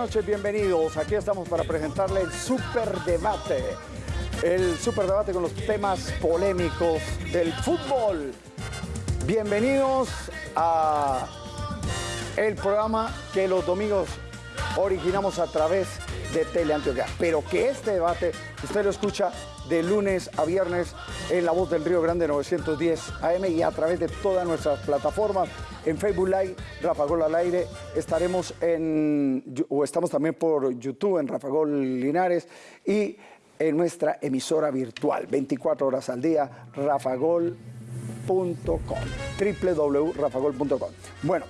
noches, bienvenidos. Aquí estamos para presentarle el Super Debate. El Super Debate con los temas polémicos del fútbol. Bienvenidos a el programa que los domingos originamos a través de Teleantioquia. Pero que este debate usted lo escucha de lunes a viernes en La Voz del Río Grande 910 AM y a través de todas nuestras plataformas. En Facebook Live, Rafa Gol al aire, estaremos en, o estamos también por YouTube en Rafa Gol Linares y en nuestra emisora virtual, 24 horas al día, rafagol.com, www.rafagol.com. Bueno,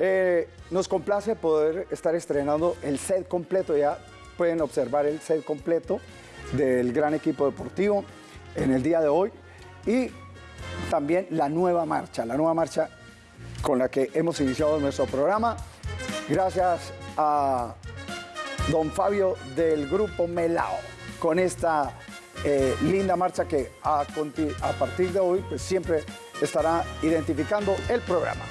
eh, nos complace poder estar estrenando el set completo, ya pueden observar el set completo del gran equipo deportivo en el día de hoy y también la nueva marcha, la nueva marcha con la que hemos iniciado nuestro programa. Gracias a don Fabio del grupo Melao con esta eh, linda marcha que a, partir de hoy pues, siempre estará identificando el programa.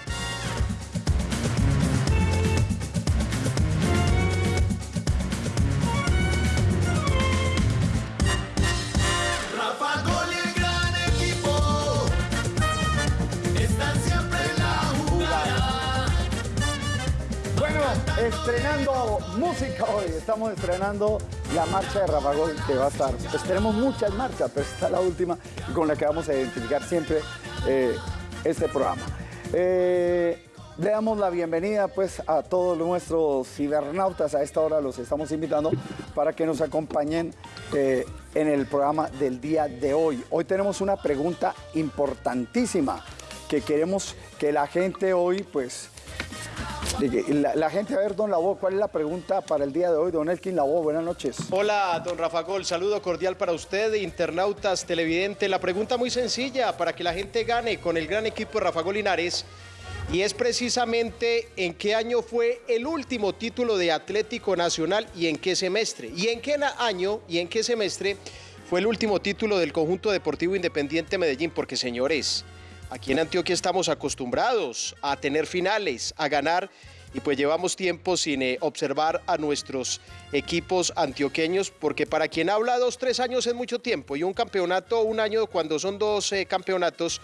Estrenando música hoy. Estamos estrenando la marcha de Rafa Gol, que va a estar. Pues tenemos muchas marchas, pero esta es la última con la que vamos a identificar siempre eh, este programa. Eh, le damos la bienvenida pues a todos nuestros cibernautas. A esta hora los estamos invitando para que nos acompañen eh, en el programa del día de hoy. Hoy tenemos una pregunta importantísima que queremos que la gente hoy pues la, gente, a ver, don Labo, ¿cuál es la pregunta para el día de hoy? Don Elkin Labo, buenas noches. Hola, don Rafa Gol, saludo cordial para usted, internautas, televidente. La pregunta muy sencilla para que la gente gane con el gran equipo de Rafa Gol Linares y es precisamente en qué año fue el último título de Atlético Nacional y en qué semestre. Y en qué año y en qué semestre fue el último título del conjunto deportivo independiente Medellín, porque señores, Aquí en Antioquia estamos acostumbrados a tener finales, a ganar y pues llevamos tiempo sin eh, observar a nuestros equipos antioqueños, porque para quien habla dos, tres años es mucho tiempo y un campeonato, un año cuando son dos eh, campeonatos,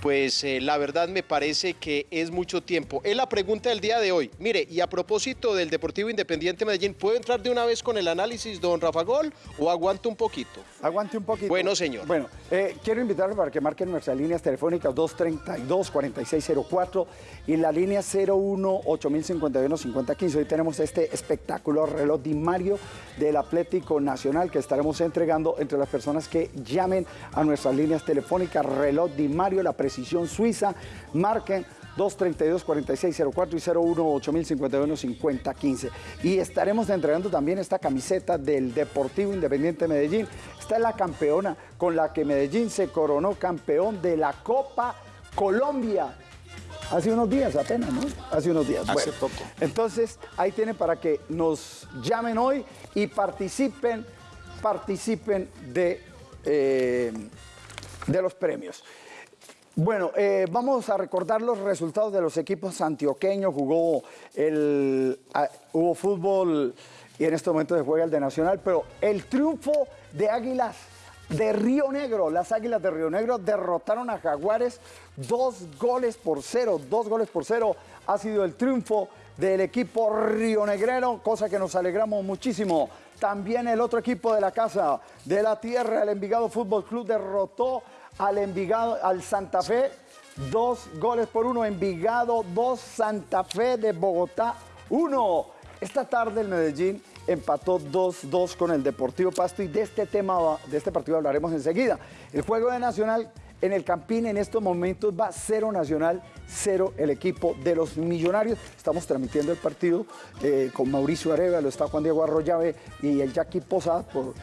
pues eh, la verdad me parece que es mucho tiempo. Es la pregunta del día de hoy. Mire, y a propósito del Deportivo Independiente Medellín, ¿puedo entrar de una vez con el análisis, don Rafa Gol, o aguanto un poquito? Aguante un poquito. Bueno, señor. Bueno, eh, quiero invitarlo para que marquen nuestras líneas telefónicas 232-4604 y la línea 01-8051-5015. Hoy tenemos este espectacular reloj Di Mario del Atlético Nacional que estaremos entregando entre las personas que llamen a nuestras líneas telefónicas. Reloj Di Mario, la precisión suiza. Marquen 232-4604 y 01-8051-5015. Y estaremos entregando también esta camiseta del Deportivo Independiente Medellín. Esta es la campeona con la que Medellín se coronó campeón de la Copa Colombia. Hace unos días apenas, ¿no? Hace unos días. Hace poco. Entonces, ahí tienen para que nos llamen hoy y participen, participen de, eh, de los premios. Bueno, eh, vamos a recordar los resultados de los equipos antioqueños. Jugó el, ah, hubo fútbol y en este momento se juega el de Nacional, pero el triunfo de Águilas de Río Negro. Las Águilas de Río Negro derrotaron a Jaguares dos goles por cero. Dos goles por cero ha sido el triunfo del equipo rionegrero, cosa que nos alegramos muchísimo. También el otro equipo de la casa de la tierra, el Envigado Fútbol Club, derrotó al Envigado, al Santa Fe, dos goles por uno. Envigado, dos, Santa Fe de Bogotá, uno. Esta tarde el Medellín empató 2-2 con el Deportivo Pasto y de este tema, de este partido hablaremos enseguida. El juego de Nacional en el Campín en estos momentos va cero Nacional, cero el equipo de los Millonarios. Estamos transmitiendo el partido eh, con Mauricio Areva, lo está Juan Diego Arroyave y el Jackie Posada por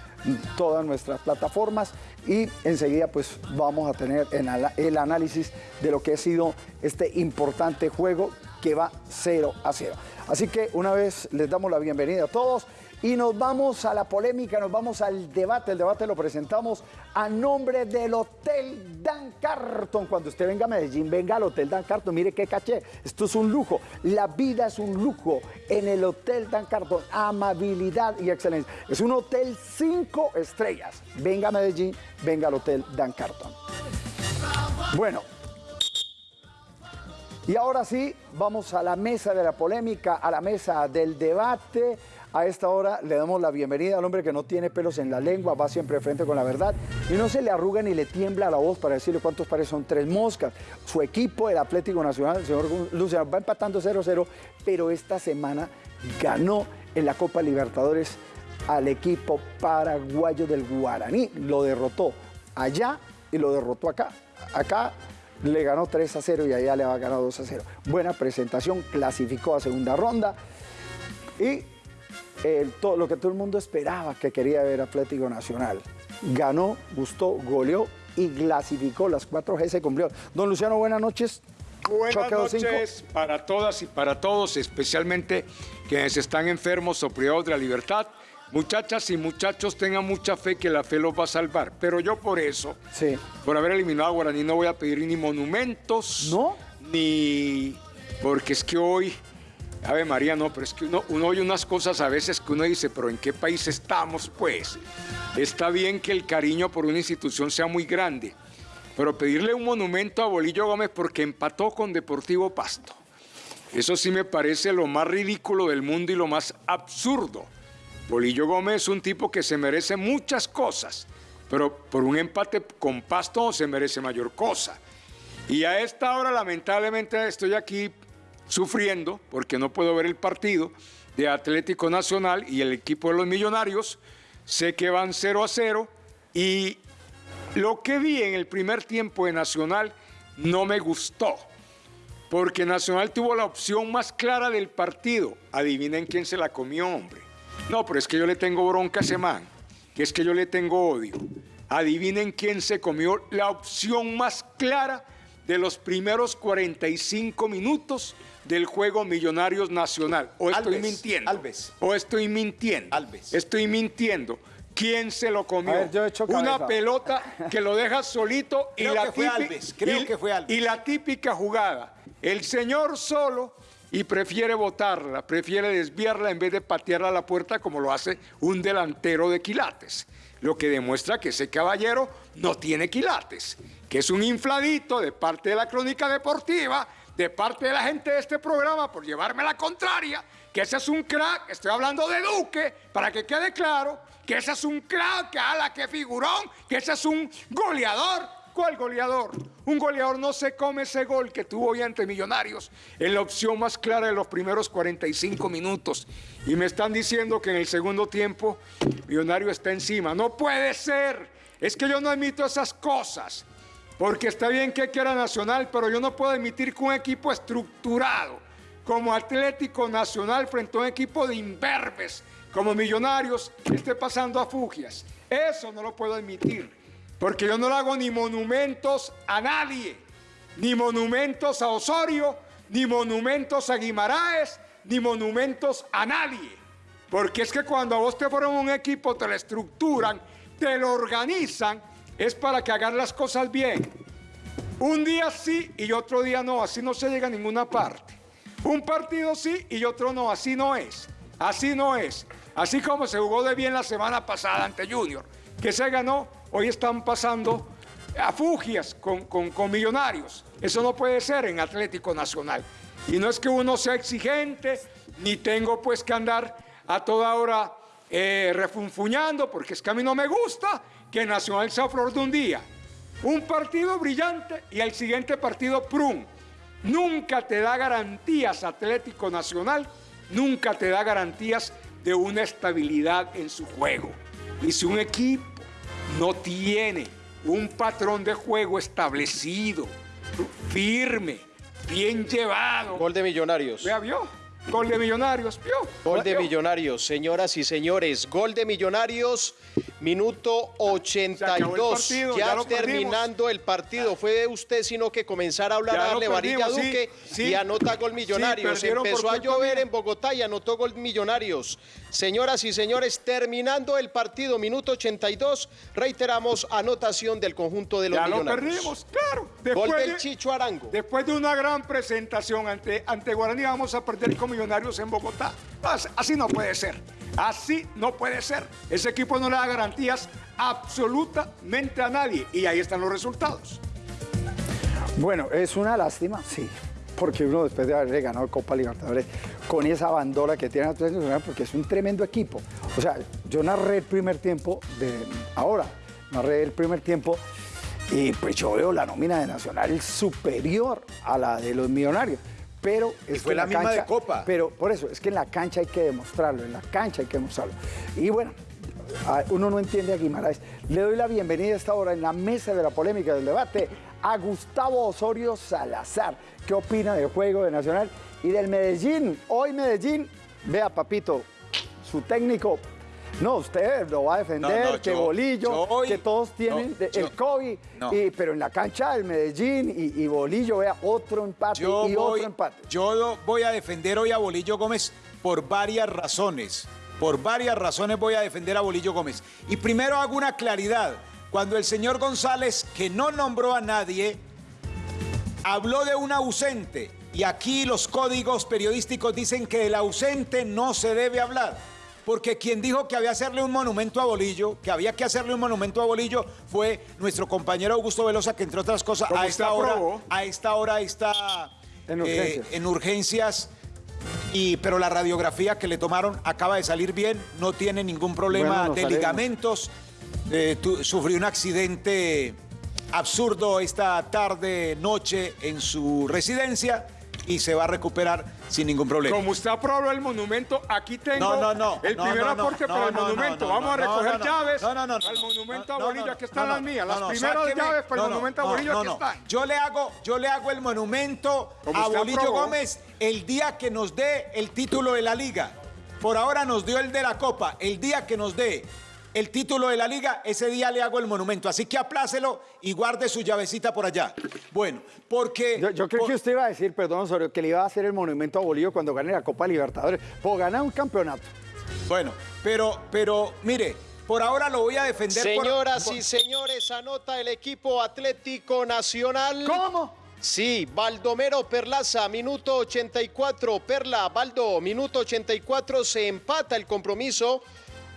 todas nuestras plataformas y enseguida pues vamos a tener el análisis de lo que ha sido este importante juego que va 0 a 0. Así que una vez les damos la bienvenida a todos y nos vamos a la polémica, nos vamos al debate. El debate lo presentamos a nombre del Hotel Dan Carton. Cuando usted venga a Medellín, venga al Hotel Dan Carton. Mire qué caché. Esto es un lujo. La vida es un lujo en el Hotel Dan Carton. Amabilidad y excelencia. Es un hotel cinco estrellas. Venga a Medellín, venga al Hotel Dan Carton. Bueno, y ahora sí, vamos a la mesa de la polémica, a la mesa del debate. A esta hora le damos la bienvenida al hombre que no tiene pelos en la lengua, va siempre frente con la verdad y no se le arruga ni le tiembla la voz para decirle cuántos pares son tres moscas. Su equipo, el Atlético Nacional, el señor Luciano, va empatando 0-0, pero esta semana ganó en la Copa Libertadores al equipo paraguayo del Guaraní. Lo derrotó allá y lo derrotó acá. Acá le ganó 3 a 0 y allá le ha ganado 2 a 0. Buena presentación, clasificó a segunda ronda y todo, lo que todo el mundo esperaba que quería ver Atlético Nacional. Ganó, gustó, goleó y clasificó. Las 4G se cumplió. Don Luciano, buenas noches. Buenas noches para todas y para todos, especialmente quienes están enfermos o privados de la libertad. Muchachas y muchachos, tengan mucha fe que la fe los va a salvar. Pero yo por eso, sí. por haber eliminado a Guaraní, no voy a pedir ni monumentos, ¿no? Ni... Porque es que hoy Ave María, no, pero es que uno, oye unas cosas a veces que uno dice, pero ¿en qué país estamos, pues? Está bien que el cariño por una institución sea muy grande, pero pedirle un monumento a Bolillo Gómez porque empató con Deportivo Pasto, eso sí me parece lo más ridículo del mundo y lo más absurdo. Bolillo Gómez es un tipo que se merece muchas cosas, pero por un empate con Pasto se merece mayor cosa. Y a esta hora, lamentablemente, estoy aquí sufriendo porque no puedo ver el partido de Atlético Nacional y el equipo de los Millonarios. Sé que van 0 a 0 y lo que vi en el primer tiempo de Nacional no me gustó. Porque Nacional tuvo la opción más clara del partido. Adivinen quién se la comió, hombre. No, pero es que yo le tengo bronca a ese man. Que es que yo le tengo odio. Adivinen quién se comió la opción más clara de los primeros 45 minutos del juego Millonarios Nacional. O estoy mintiendo. Alves. O estoy mintiendo. Alves. Estoy mintiendo. ¿Quién se lo comió? Una pelota que lo deja solito y la, típica, y la típica jugada. El señor solo y prefiere botarla, prefiere desviarla en vez de patearla a la puerta como lo hace un delantero de quilates. Lo que demuestra que ese caballero no tiene quilates, que es un infladito de parte de la crónica deportiva de parte de la gente de este programa por llevarme la contraria, que ese es un crack, estoy hablando de Duque, para que quede claro, que ese es un crack, que ala, que figurón, que ese es un goleador. ¿Cuál goleador? Un goleador no se come ese gol que tuvo hoy ante Millonarios en la opción más clara de los primeros 45 minutos. Y me están diciendo que en el segundo tiempo Millonario está encima. No puede ser. Es que yo no admito esas cosas. Porque está bien que quiera Nacional, pero yo no puedo admitir que un equipo estructurado como Atlético Nacional frente a un equipo de imberbes como Millonarios esté pasando a fugias. Eso no lo puedo admitir, porque yo no le hago ni monumentos a nadie, ni monumentos a Osorio, ni monumentos a Guimaraes, ni monumentos a nadie. Porque es que cuando a vos te forman un equipo, te lo estructuran, te lo organizan, es para que hagan las cosas bien. Un día sí y otro día no, así no se llega a ninguna parte. Un partido sí y otro no, así no es. Así no es. Así como se jugó de bien la semana pasada ante Junior, que se ganó, hoy están pasando a fugias con, con millonarios. Eso no puede ser en Atlético Nacional. Y no es que uno sea exigente, ni tengo pues que andar a toda hora eh, refunfuñando, porque es que a mí no me gusta que Nacional sea flor de un día. Un partido brillante y el siguiente partido prum. Nunca te da garantías Atlético Nacional, nunca te da garantías de una estabilidad en su juego. Y si un equipo no tiene un patrón de juego establecido, firme, bien llevado. Gol de Millonarios. ¿Ya vio? Gol de Millonarios, Gol de Millonarios, señoras y señores. Gol de Millonarios. Minuto 82, ya, terminando el partido. Fue usted sino que comenzara a hablar, a darle varilla a Duque y anota gol Millonarios. Empezó a llover en Bogotá y anotó gol Millonarios. Señoras y señores, terminando el partido, minuto 82, reiteramos anotación del conjunto de los ya Millonarios. Ya lo perdimos, claro. Después gol del Chicho Arango. Después de una gran presentación ante, ante Guaraní, vamos a perder con Millonarios en Bogotá. Así no puede ser. Así no puede ser. Ese equipo no le da garantías absolutamente a nadie. Y ahí están los resultados. Bueno, es una lástima, sí. Porque uno después de haber ganado Copa Libertadores con esa bandora que tiene Atlético Nacional, porque es un tremendo equipo. O sea, yo narré el primer tiempo de ahora, narré el primer tiempo y pues yo veo la nómina de Nacional superior a la de los millonarios pero es fue la, misma de Copa. Pero por eso, es que en la cancha hay que demostrarlo, en la cancha hay que demostrarlo. Y bueno, uno no entiende a Guimaraes. Le doy la bienvenida a esta hora en la mesa de la polémica del debate a Gustavo Osorio Salazar. ¿Qué opina del juego de Nacional y del Medellín? Hoy Medellín, vea papito, su técnico no, usted lo va a defender, que Bolillo, que todos tienen el COVID, pero en la cancha el Medellín y, Bolillo, vea, otro empate y otro empate. Yo voy a defender hoy a Bolillo Gómez por varias razones. Por varias razones voy a defender a Bolillo Gómez. Y primero hago una claridad. Cuando el señor González, que no nombró a nadie, habló de un ausente, y aquí los códigos periodísticos dicen que del ausente no se debe hablar porque quien dijo que había hacerle un monumento a Bolillo, que había que hacerle un monumento a Bolillo, fue nuestro compañero Augusto Velosa, que entre otras cosas a esta, hora, a esta hora está eh, en urgencias. y, pero la radiografía que le tomaron acaba de salir bien, no tiene ningún problema de ligamentos, eh, sufrió un accidente absurdo esta tarde, noche en su residencia y se va a recuperar sin ningún problema. Como usted aprobó el monumento, aquí tengo el primer aporte para el monumento. Vamos a recoger llaves al monumento a Bolillo. Aquí están las mías. Las primeras llaves para el monumento a Bolillo, aquí están. Yo le hago, yo le hago el monumento a Bolillo Gómez el día que nos dé el título de la liga. Por ahora nos dio el de la Copa. El día que nos dé el título de la liga, ese día le hago el monumento. Así que aplácelo y guarde su llavecita por allá. Bueno, porque... Yo, creo que usted iba a decir, perdón, Osorio, que le iba a hacer el monumento a Bolívar cuando gane la Copa Libertadores. Por ganar un campeonato. Bueno, pero, pero, mire, por ahora lo voy a defender. Señoras y señores, anota el equipo Atlético Nacional. ¿Cómo? Sí, Baldomero Perlaza, minuto 84. Perla, Baldo, minuto 84, se empata el compromiso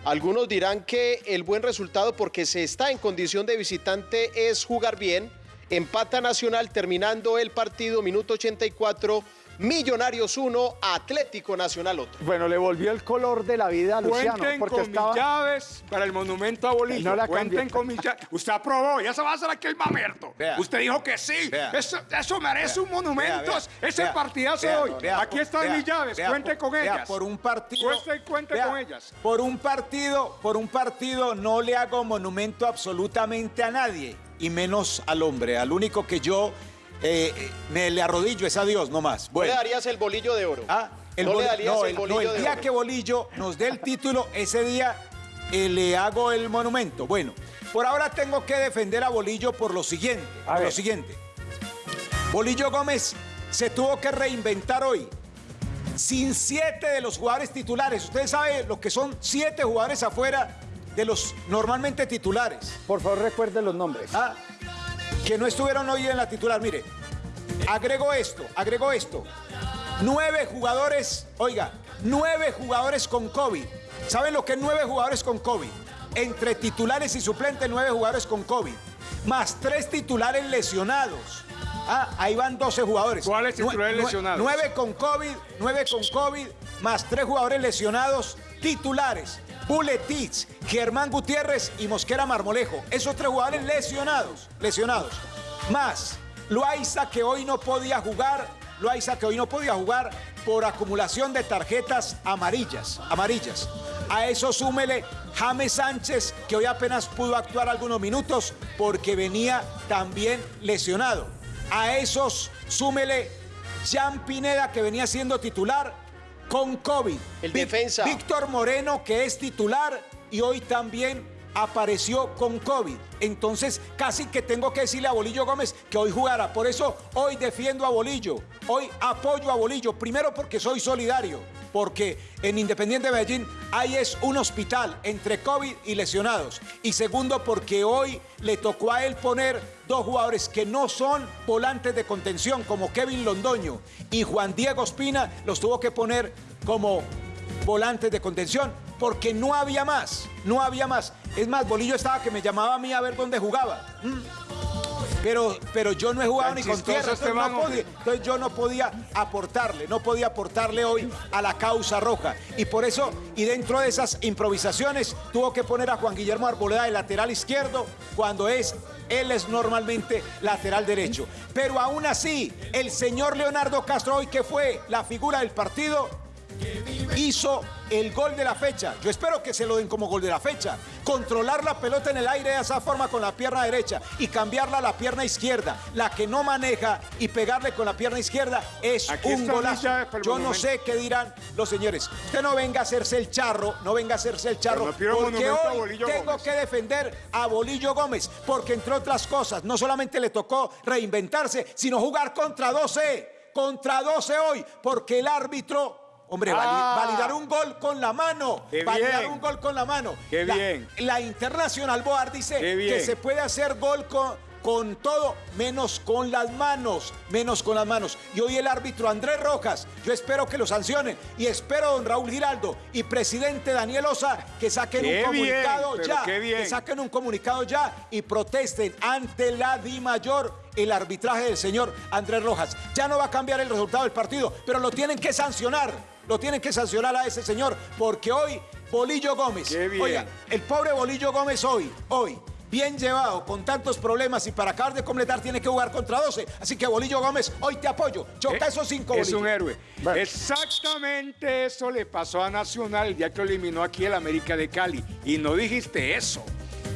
algunos dirán que el buen resultado porque se está en condición de visitante es jugar bien. Empata Nacional terminando el partido, minuto 84. Millonarios 1, Atlético Nacional otro. Bueno, le volvió el color de la vida a Luciano. Cuenten porque con mis llaves para el monumento a Bolillo. No la Cuenten con mis llaves. Usted aprobó, ya se va a hacer aquí el mamerto. Usted dijo que sí. Eso, merece un monumento. Ese partidazo hoy. Aquí están mis llaves. Cuente con ellas. Por un partido. Cuente, cuente con ellas. Por un partido, por un partido no le hago monumento absolutamente a nadie. Y menos al hombre. Al único que yo eh, me le arrodillo es a Dios nomás. Bueno. ¿No le darías el bolillo de oro? Ah, el no le darías el, bolillo el día que Bolillo nos dé el título, ese día eh, le hago el monumento. Bueno, por ahora tengo que defender a Bolillo por lo siguiente. por lo siguiente. Bolillo Gómez se tuvo que reinventar hoy. Sin siete de los jugadores titulares. Ustedes saben lo que son siete jugadores afuera de los normalmente titulares. Por favor, recuerden los nombres. Ah, que no estuvieron hoy en la titular. Mire, agrego esto, agrego esto. Nueve jugadores, oiga, nueve jugadores con COVID. ¿Saben lo que es nueve jugadores con COVID? Entre titulares y suplentes, nueve jugadores con COVID. Más tres titulares lesionados. Ah, ahí van 12 jugadores. ¿Cuáles titulares lesionados? Nueve con COVID, nueve con COVID, más tres jugadores lesionados titulares. Buletitz, Germán Gutiérrez y Mosquera Marmolejo. Esos tres jugadores lesionados, lesionados. Más, Loaiza que hoy no podía jugar, Loaiza que hoy no podía jugar por acumulación de tarjetas amarillas, amarillas. A eso súmele James Sánchez, que hoy apenas pudo actuar algunos minutos porque venía también lesionado. A esos súmele Jean Pineda, que venía siendo titular con COVID. El defensa. Víctor Moreno, que es titular y hoy también apareció con COVID. Entonces, casi que tengo que decirle a Bolillo Gómez que hoy jugara. Por eso, hoy defiendo a Bolillo. Hoy apoyo a Bolillo. Primero porque soy solidario. Porque en Independiente Medellín hay es un hospital entre COVID y lesionados. Y segundo porque hoy le tocó a él poner dos jugadores que no son volantes de contención, como Kevin Londoño y Juan Diego Espina, los tuvo que poner como volantes de contención porque no había más, no había más. Es más, Bolillo estaba que me llamaba a mí a ver dónde jugaba. Mm. Pero, pero yo no he jugado ni con tierra, este entonces, yo no podía aportarle, no podía aportarle hoy a la causa roja. Y por eso, y dentro de esas improvisaciones, tuvo que poner a Juan Guillermo Arboleda de lateral izquierdo cuando es él es normalmente lateral derecho. Pero aún así, el señor Leonardo Castro hoy, que fue la figura del partido, hizo el gol de la fecha. Yo espero que se lo den como gol de la fecha. Controlar la pelota en el aire de esa forma con la pierna derecha y cambiarla a la pierna izquierda, la que no maneja y pegarle con la pierna izquierda es un golazo. Yo no sé qué dirán los señores. Usted no venga a hacerse el charro, no venga a hacerse el charro, porque hoy tengo que defender a Bolillo Gómez, porque entre otras cosas, no solamente le tocó reinventarse, sino jugar contra 12, contra 12 hoy, porque el árbitro Hombre, ah. validar un gol con la mano. validar un gol con la mano. Qué bien. La Internacional Board dice que se puede hacer gol con, con todo, menos con las manos, menos con las manos. Y hoy el árbitro Andrés Rojas, yo espero que lo sancionen y espero don Raúl Giraldo y presidente Daniel Osa que saquen un comunicado ya, que saquen un comunicado ya y protesten ante la Di Mayor el arbitraje del señor Andrés Rojas. Ya no va a cambiar el resultado del partido, pero lo tienen que sancionar lo tienen que sancionar a ese señor, porque hoy Bolillo Gómez, oiga, el pobre Bolillo Gómez hoy, hoy, bien llevado, con tantos problemas y para acabar de completar tiene que jugar contra 12. Así que Bolillo Gómez, hoy te apoyo. Choca eh, esos cinco Es un héroe. Exactamente eso le pasó a Nacional el día que eliminó aquí el América de Cali. Y no dijiste eso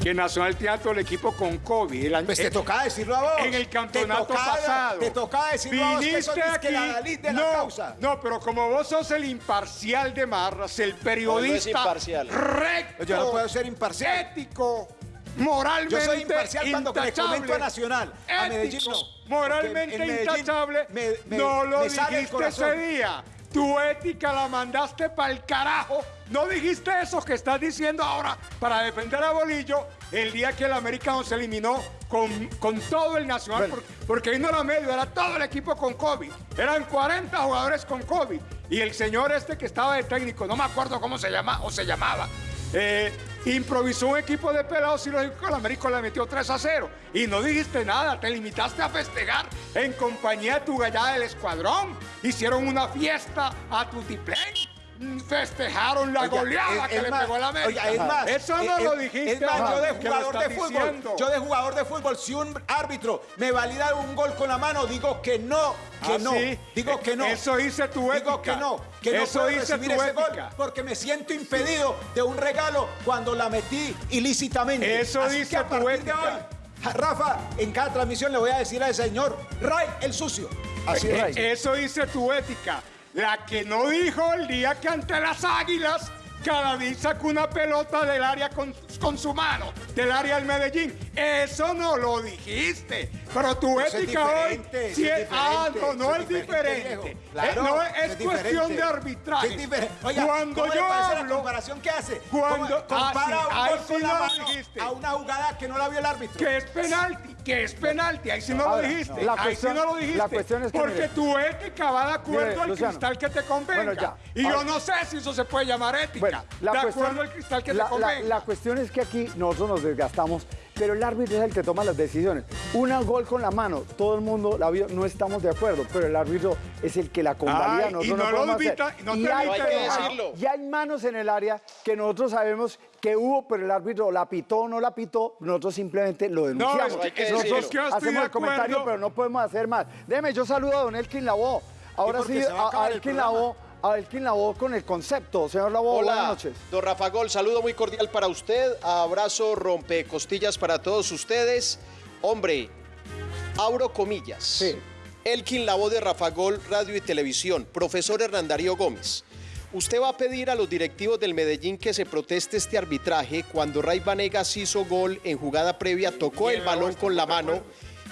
que Nacional Teatro el equipo con COVID. El pues te tocaba decirlo a vos. En el campeonato pasado. Te tocaba decirlo a vos que aquí, que la de no, la causa. No, pero como vos sos el imparcial de Marras, el periodista no, imparcial. recto, Yo no puedo ser imparcial. ético, moralmente Yo soy imparcial cuando le comento a Nacional, a Medellín no. Moralmente intachable, no lo dijiste ese día. Tu ética la mandaste para el carajo. No dijiste eso que estás diciendo ahora para defender a Bolillo el día que el americano se eliminó con, con todo el Nacional. Porque, ahí no era medio, era todo el equipo con COVID. Eran 40 jugadores con COVID. Y el señor este que estaba de técnico, no me acuerdo cómo se llama o se llamaba, eh, improvisó un equipo de pelados y que el América le metió 3 a 0. Y no dijiste nada, te limitaste a festejar en compañía de tu gallada del escuadrón. Hicieron una fiesta a tu tiplén festejaron la goleada que le pegó la América. es más, eso no lo dijiste. Es más, yo de jugador de fútbol, yo de jugador de fútbol, si un árbitro me valida un gol con la mano, digo que no, que ah, no, digo que no. Eso hice tu ética. Digo que no, que no puedo recibir ese gol porque me siento impedido de un regalo cuando la metí ilícitamente. Eso dice tu ética. Rafa, en cada transmisión le voy a decir al señor Ray el sucio. Así es. Eso dice tu ética. La que no dijo el día que ante las águilas Cadavid sacó una pelota del área con, con, su mano, del área del Medellín. Eso no lo dijiste. Pero tu ética hoy. Si es, ah, no, no es diferente. no es, cuestión de arbitraje. cuando yo hablo. La comparación que hace? Cuando ah, compara ah, un gol con la a una jugada que no la vio el árbitro. Que es penalti que es penalti. Ahí sí no lo dijiste. Ahí sí no lo dijiste. La cuestión es que, porque tu ética va de acuerdo al cristal que te convenga. Y yo no sé si eso se puede llamar ética. de acuerdo al cristal que te convenga. La, cuestión es que aquí nosotros nos desgastamos, pero el árbitro es el que toma las decisiones. Una gol con la mano, todo el mundo la vio, no estamos de acuerdo, pero el árbitro es el que la convalida. y no, lo no y hay, y hay manos en el área que nosotros sabemos que hubo, pero el árbitro la pitó o no la pitó, nosotros simplemente lo denunciamos. No, nosotros hacemos el comentario, pero no podemos hacer más. Déjeme, yo saludo a don Elkin Lavó. Ahora sí, a, Elkin Lavó. A Elkin Lavó con el concepto. Señor Lavó, buenas noches. Don Rafa Gol, saludo muy cordial para usted. Abrazo rompe costillas para todos ustedes. Hombre, abro comillas. Sí. Elkin Lavó de Rafa Gol, Radio y Televisión. Profesor Hernandario Gómez. usted va a pedir a los directivos del Medellín que se proteste este arbitraje cuando Ray Vanegas hizo gol en jugada previa, tocó el balón con la mano.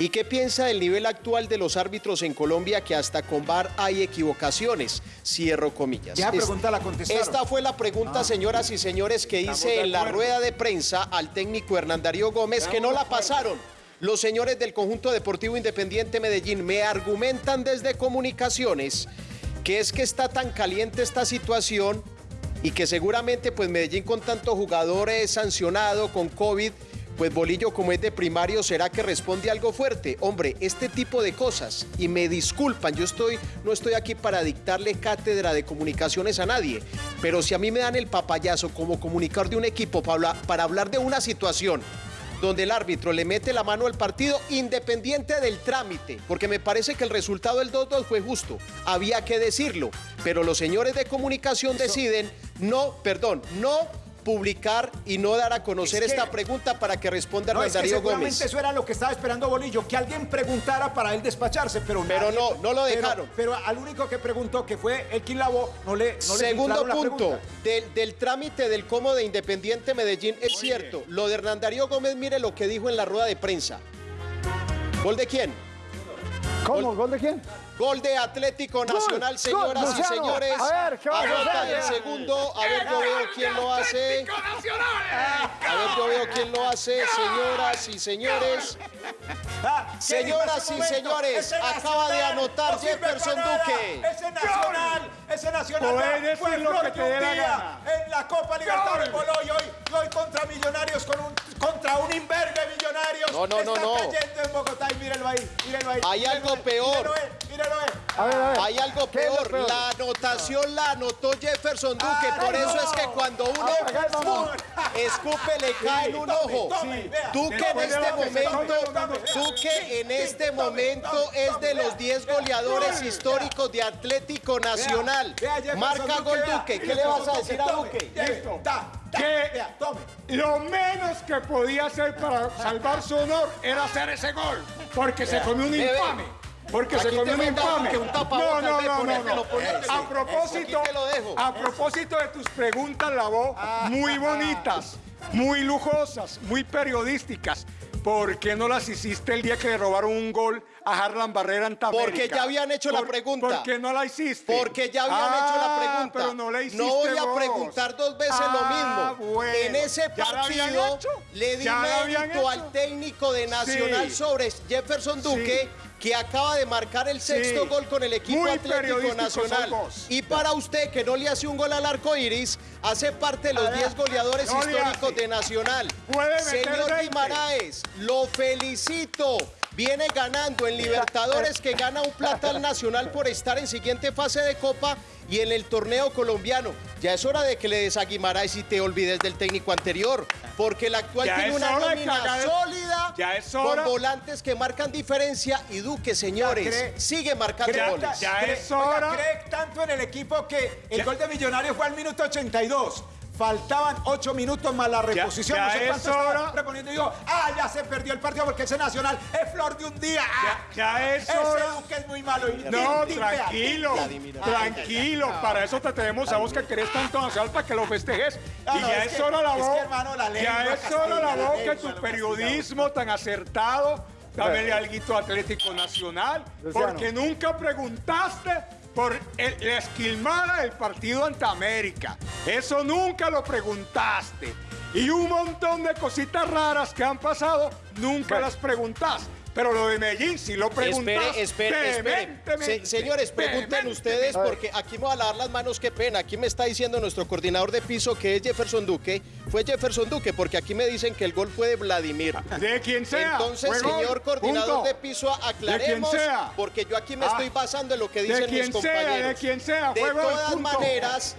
¿Y qué piensa del nivel actual de los árbitros en Colombia que hasta con VAR hay equivocaciones? Cierro comillas. Ya pregunta la contestaron. Esta fue la pregunta, ah. señoras y señores, que hice en la rueda de prensa al técnico Hernán Darío Gómez, que no la pasaron. Los señores del conjunto deportivo independiente Medellín me argumentan desde comunicaciones que es que está tan caliente esta situación y que seguramente pues Medellín con tantos jugadores sancionado con COVID, pues Bolillo como es de primario será que responde algo fuerte. Hombre, este tipo de cosas, y me disculpan, yo estoy, no estoy aquí para dictarle cátedra de comunicaciones a nadie, pero si a mí me dan el papayazo como comunicador de un equipo para, para hablar de una situación donde el árbitro le mete la mano al partido independiente del trámite, porque me parece que el resultado del 2-2 fue justo, había que decirlo, pero los señores de comunicación deciden no, perdón, no publicar y no dar a conocer esta pregunta para que responda no, Darío Gómez. eso era lo que estaba esperando Bolillo, que alguien preguntara para él despacharse, pero Pero no, no lo dejaron. Pero, al único que preguntó, que fue el quien lavó, no le no Segundo punto, del, trámite del como de Independiente Medellín, es cierto, lo de Hernán Darío Gómez, mire lo que dijo en la rueda de prensa. ¿Gol de quién? ¿Cómo? ¿Gol de quién? Gol de Atlético Nacional, señoras y señores. A ver, ¿qué va a el segundo. A ver, yo veo quién lo hace. A ver, yo veo quién lo hace, señoras y señores. Señoras y señores, acaba de anotar Jefferson Duque. Ese nacional, ese nacional fue lo que te dé la gana. En la Copa Libertadores hoy, hoy contra Millonarios con un contra un imberbe Millonarios. No, no, no, no. cayendo en Bogotá y mírenlo ahí, mírenlo ahí. Hay algo peor. Hay algo peor. La anotación la anotó Jefferson Duque. por eso es que cuando uno escupe le cae en un ojo. Duque en este momento, Duque en este momento es de los 10 goleadores históricos de Atlético Nacional. Marca gol Duque. ¿Qué le vas a decir a Duque? que lo menos que podía hacer para salvar su honor era hacer ese gol, porque se comió un infame. Porque se comió un infame. No, no, no, no. A propósito, a propósito de tus preguntas, la voz, ah. muy bonitas, muy lujosas, muy periodísticas. ¿Por qué no las hiciste el día que le robaron un gol a Harlan Barrera en Tamérica? Porque ya habían hecho la pregunta. ¿Por qué no la hiciste? Porque ya habían hecho la ah, pregunta. Pero no la hiciste No voy a preguntar dos veces lo ah, mismo. en ese partido le di mérito al técnico de Nacional sobre Jefferson Duque que acaba de marcar el sexto gol con el equipo Atlético Nacional. Y para usted, que no le hace un gol al arco iris, hace parte de los 10 goleadores históricos de Nacional. Señor Guimaraes, lo felicito. Viene ganando en Libertadores, que gana un plata al Nacional por estar en siguiente fase de Copa y en el torneo colombiano. Ya es hora de que le des a Guimaraes y te olvides del técnico anterior, porque el actual tiene una nómina sólida con volantes que marcan diferencia y Duque, señores, sigue marcando goles. Ya es hora. cree tanto en el equipo que el gol de Millonario fue al minuto 82. Faltaban ocho minutos más la reposición. Ya, ya es hora. Reponiendo y digo, ah, ya se perdió el partido porque ese Nacional es flor de un día. ya, es hora. Ese es muy malo. no, tranquilo, tranquilo. Para eso te tenemos a vos que querés tanto Nacional para que lo festejes. y ya es, hora la voz. ya es hora la voz que tu periodismo tan acertado Dame algo Atlético Nacional, porque nunca preguntaste por la esquilmada del partido ante América. Eso nunca lo preguntaste. Y un montón de cositas raras que han pasado, nunca las preguntaste. Pero lo de Medellín sí lo preguntaste. Espere, espere, señores, pregunten ustedes porque aquí me voy a lavar las manos, qué pena. Aquí me está diciendo nuestro coordinador de piso que es Jefferson Duque. Fue Jefferson Duque porque aquí me dicen que el gol fue de Vladimir. De quien sea. Entonces, señor coordinador de piso, aclaremos. Porque yo aquí me estoy ah. basando en lo que dicen mis compañeros. de quien sea. De todas maneras,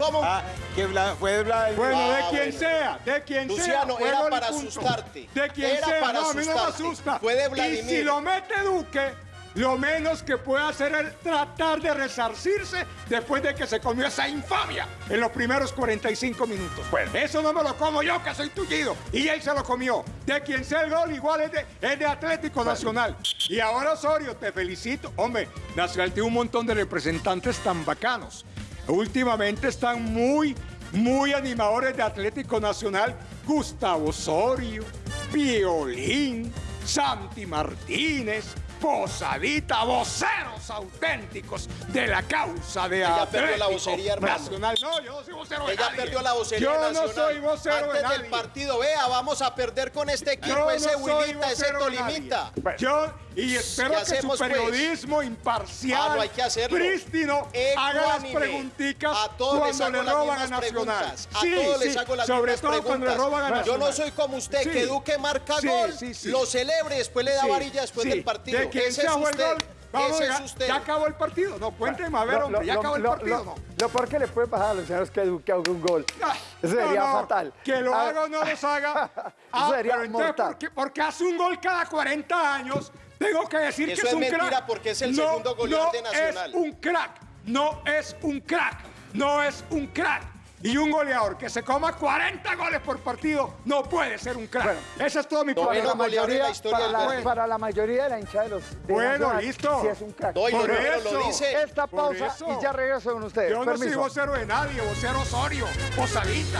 ¿Cómo? Ah, que fue Vladimir. Bueno, de quien sea, de quien Luciano, sea. era para asustarte. De quien era sea, para no, a mí no me asusta. Fue de Vladimir. Y si lo mete Duque, lo menos que puede hacer es tratar de resarcirse después de que se comió esa infamia en los primeros 45 minutos. Bueno, eso no me lo como yo, que soy tullido. Y él se lo comió. De quien sea el gol, igual es de, es de Atlético Nacional. Y ahora, Osorio, te felicito. Hombre, Nacional tiene un montón de representantes tan bacanos últimamente están muy, muy animadores de Atlético Nacional. Gustavo Osorio, Violín, Santi Martínez, Posadita, voceros auténticos de la causa de Ella perdió la vocería, hermano. Nacional. No, yo no soy vocero de Ella nadie. perdió la vocería Yo nacional. no soy vocero Antes de del nadie. partido, vea, vamos a perder con este equipo, Yo ese no ese. Tolimita. Yo, y espero ¿Qué que su pues? periodismo imparcial, Ah, no hay que hacerlo. prístino, haga las Ecuánime. pregunticas A todos cuando le roban a Nacional. preguntas. A Sí, todos sí, les hago las sobre todo preguntas. cuando le roban a Yo Nacional. no soy como usted, Sí. que Duque marca gol, lo celebre, después le da varilla después del partido. ¿De quién Ese se es usted. gol? Vamos, Ese ya, es usted. ya acabó el partido. No, cuénteme, a ver, Lo- hombre, ya lo- acabó el partido, lo- ¿no? Lo peor que le puede pasar a los señores que Duque haga un gol. Eso sería no, no, fatal. Que lo Ah, haga o no los haga. Ah, Eso sería pero entonces, mortal. ¿por qué, porque hace un gol cada 40 años, tengo que decir Eso que es, es un mentira, crack. porque es el No, segundo goleador no de Nacional. es un crack. No es un crack. No es un crack. Y un goleador que se coma 40 goles por partido no puede ser un crack. Bueno, Ese es todo mi problema. la mayoría, la historia para, la, para la mayoría de la hinchada de los de Bueno, Nacional, listo. Sí es un crack. No, y los Por lo eso. dice. Esta pausa eso. y ya regreso con ustedes. Yo no soy Permiso. vocero de nadie, vocero Osorio, Posadita.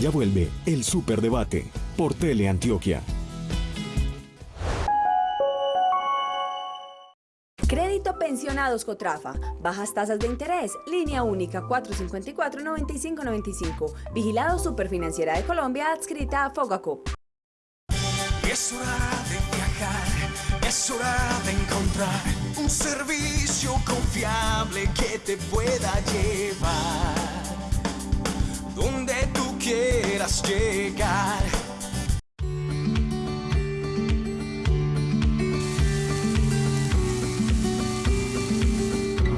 Ya vuelve el Superdebate por Teleantioquia. Crédito Pensionados Cotrafa. Bajas tasas de interés. Línea única 454-9595. Vigilado Superfinanciera de Colombia adscrita a Fogacop. Es hora de viajar, es hora de encontrar un servicio confiable que te pueda llevar donde tú quieras llegar.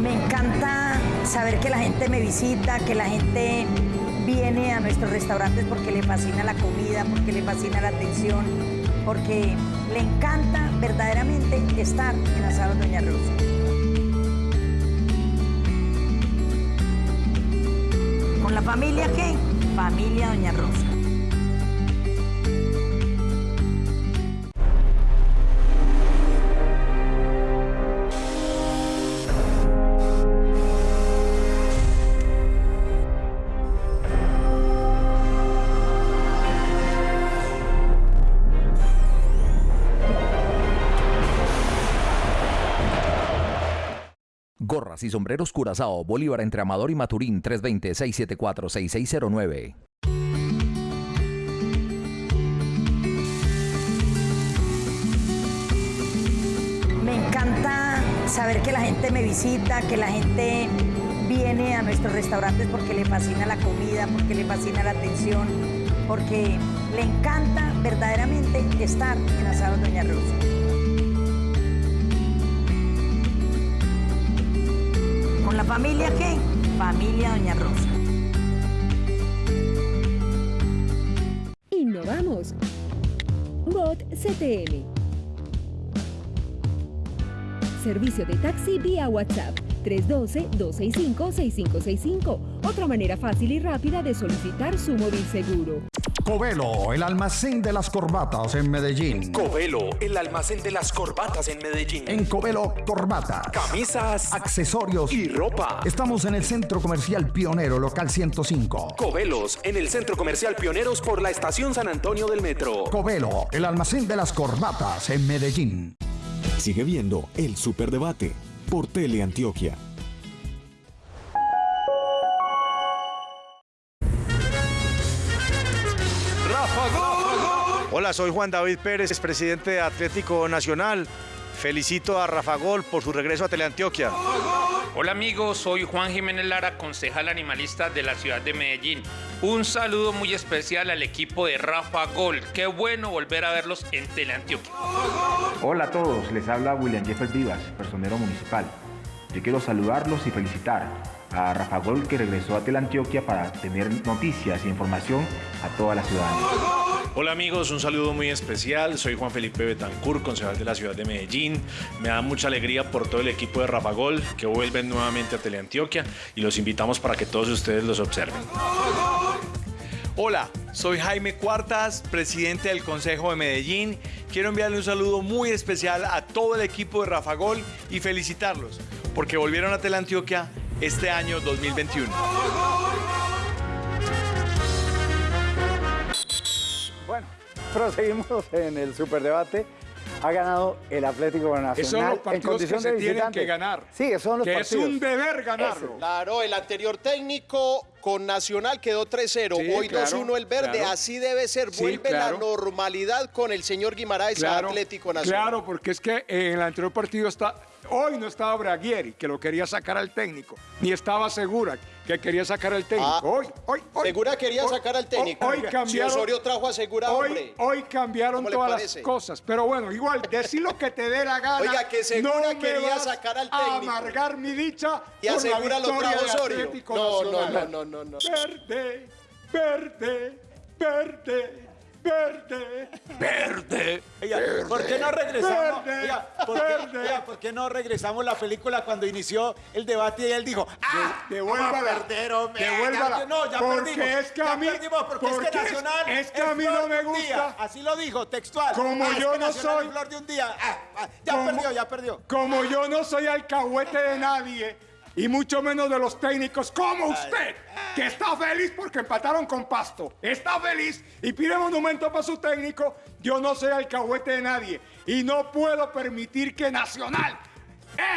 Me encanta saber que la gente me visita, que la gente viene a nuestros restaurantes porque le fascina la comida, porque le fascina la atención, porque le encanta verdaderamente estar en Asado Doña Rosa. ¿Con la familia qué? Familia Doña Rosa. Y sombreros Curazao, Bolívar entre Amador y Maturín, 320-674-6609. Me encanta saber que la gente me visita, que la gente viene a nuestros restaurantes porque le fascina la comida, porque le fascina la atención, porque le encanta verdaderamente estar en Asado Doña Rosa. Familia qué? Familia Doña Rosa. Innovamos. Bot CTM. Servicio de taxi vía WhatsApp 312-265-6565. Otra manera fácil y rápida de solicitar su móvil seguro. Covelo, el almacén de las corbatas en Medellín. Covelo, el almacén de las corbatas en Medellín. En Covelo, corbatas, Camisas accesorios y ropa. Estamos en el Centro Comercial Pionero, local 105. Covelos, en el Centro Comercial Pioneros por la Estación San Antonio del Metro. Covelo, el almacén de las corbatas en Medellín. Sigue viendo el Superdebate por Teleantioquia. Hola, soy Juan David Pérez, presidente de Atlético Nacional. Felicito a Rafa Gol por su regreso a Teleantioquia. Hola amigos, soy Juan Jiménez Lara, concejal animalista de la ciudad de Medellín. Un saludo muy especial al equipo de Rafa Gol. Qué bueno volver a verlos en Teleantioquia. Hola a todos, les habla William Jeffers Vivas, personero municipal. Yo quiero saludarlos y felicitar a Rafa Gol que regresó a Teleantioquia para tener noticias e información a toda la ciudadanía. Hola amigos, un saludo muy especial. Soy Juan Felipe Betancur, concejal de la ciudad de Medellín. Me da mucha alegría por todo el equipo de Rafa Gol que vuelven nuevamente a Teleantioquia y los invitamos para que todos ustedes los observen. Hola, soy Jaime Cuartas, presidente del Consejo de Medellín. Quiero enviarle un saludo muy especial a todo el equipo de Rafa Gol y felicitarlos porque volvieron a Teleantioquia este año 2021. proseguimos en el superdebate ha ganado el Atlético Nacional. Esos son los partidos que se tienen que ganar. Sí, esos son los que partidos. es un deber ganarlo. Claro, el anterior técnico con Nacional quedó 3-0, hoy 2-1 el verde, así debe ser, vuelve la normalidad con el señor Guimaraes a Atlético Nacional. Claro, porque es que en el anterior partido está Hoy no estaba Braguieri, que lo quería sacar al técnico, ni estaba Segura, que quería sacar al técnico. Ah, hoy, hoy, hoy. Segura quería sacar al técnico. Hoy, cambiaron. Si Osorio trajo a Segura, hoy, hombre. Hoy cambiaron todas las cosas. Pero bueno, igual, decir lo que te dé la gana. Oiga, que Segura quería sacar al técnico. Amargar mi dicha. Y a Segura lo trajo Osorio. No, no, no, no, no, no. Verde, verde, verde verde, verde, verde ¿Por qué no regresamos? ¿por, qué, no regresamos la película cuando inició el debate y él dijo, ¡ah! Devuélvala. perder, hombre. Devuélvala. No, ya porque perdimos. Es que a mí, ya perdimos porque, es que Nacional es, que a mí no me gusta. Así lo dijo, textual. Como ah, yo es que no soy. Flor de un día. Ah, ah, ya perdió, ya perdió. Como yo no soy alcahuete de nadie y mucho menos de los técnicos como usted, que está feliz porque empataron con Pasto. Está feliz y pide monumento para su técnico. Yo no soy alcahuete de nadie y no puedo permitir que Nacional,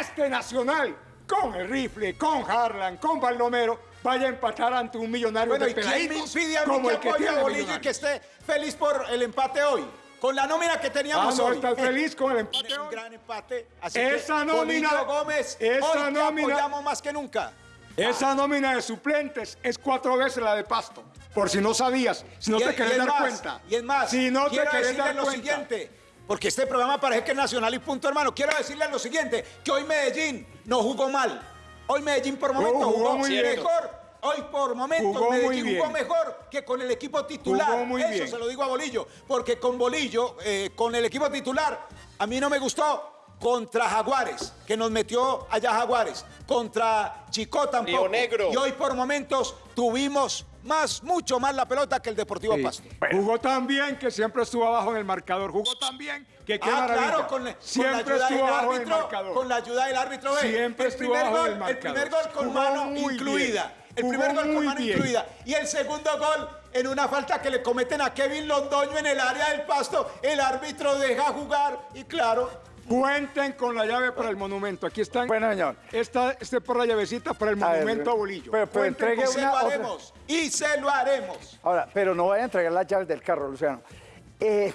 este Nacional, con el rifle, con Harlan, con Baldomero, vaya a empatar ante un millonario bueno, de ¿y quién me impide a mí como que el que tiene Bolillo y que esté feliz por el empate hoy? Con la nómina que teníamos ah, no, hoy. estás feliz con el empate. Un gran empate. Así esa que, nómina, Gómez, esa hoy nómina, apoyamos más que nunca. Esa nómina de suplentes es cuatro veces la de Pasto. Por si no sabías, si no te querés dar cuenta. Y es más, si no quiero te decirle dar lo cuenta. siguiente. Porque este programa parece que es nacional y punto, hermano. Quiero decirle lo siguiente, que hoy Medellín no jugó mal. Hoy Medellín por momento jugó, jugó, muy mejor Hoy por momentos jugó Medellín jugó mejor que con el equipo titular. Muy Eso bien. se lo digo a Bolillo, porque con Bolillo, eh, con el equipo titular, a mí no me gustó contra Jaguares, que nos metió allá Jaguares, contra Chico tampoco. Negro. Y hoy por momentos tuvimos más, mucho más la pelota que el Deportivo Sí. Pasto. Jugó tan bien que siempre estuvo abajo en el marcador. Jugó tan bien que qué Ah, maravilla. claro, con, la- con siempre la ayuda estuvo del abajo en el árbitro, marcador. con la ayuda del árbitro. Siempre el estuvo primer abajo gol, del El primer marcador. gol con Jugó mano incluida. bien. El Jugó primer gol con muy mano bien. incluida. Y el segundo gol en una falta que le cometen a Kevin Londoño en el área del pasto. El árbitro deja jugar y claro, Cuenten con la llave para el monumento. Aquí están. Bueno, señor. Esta, este por la llavecita para el A ver, monumento a Bolillo. pero- pero Cuenten entregue y con- se una lo otra. haremos. Y se lo haremos. Ahora, pero no vaya a entregar las llaves del carro, Luciano. Eh,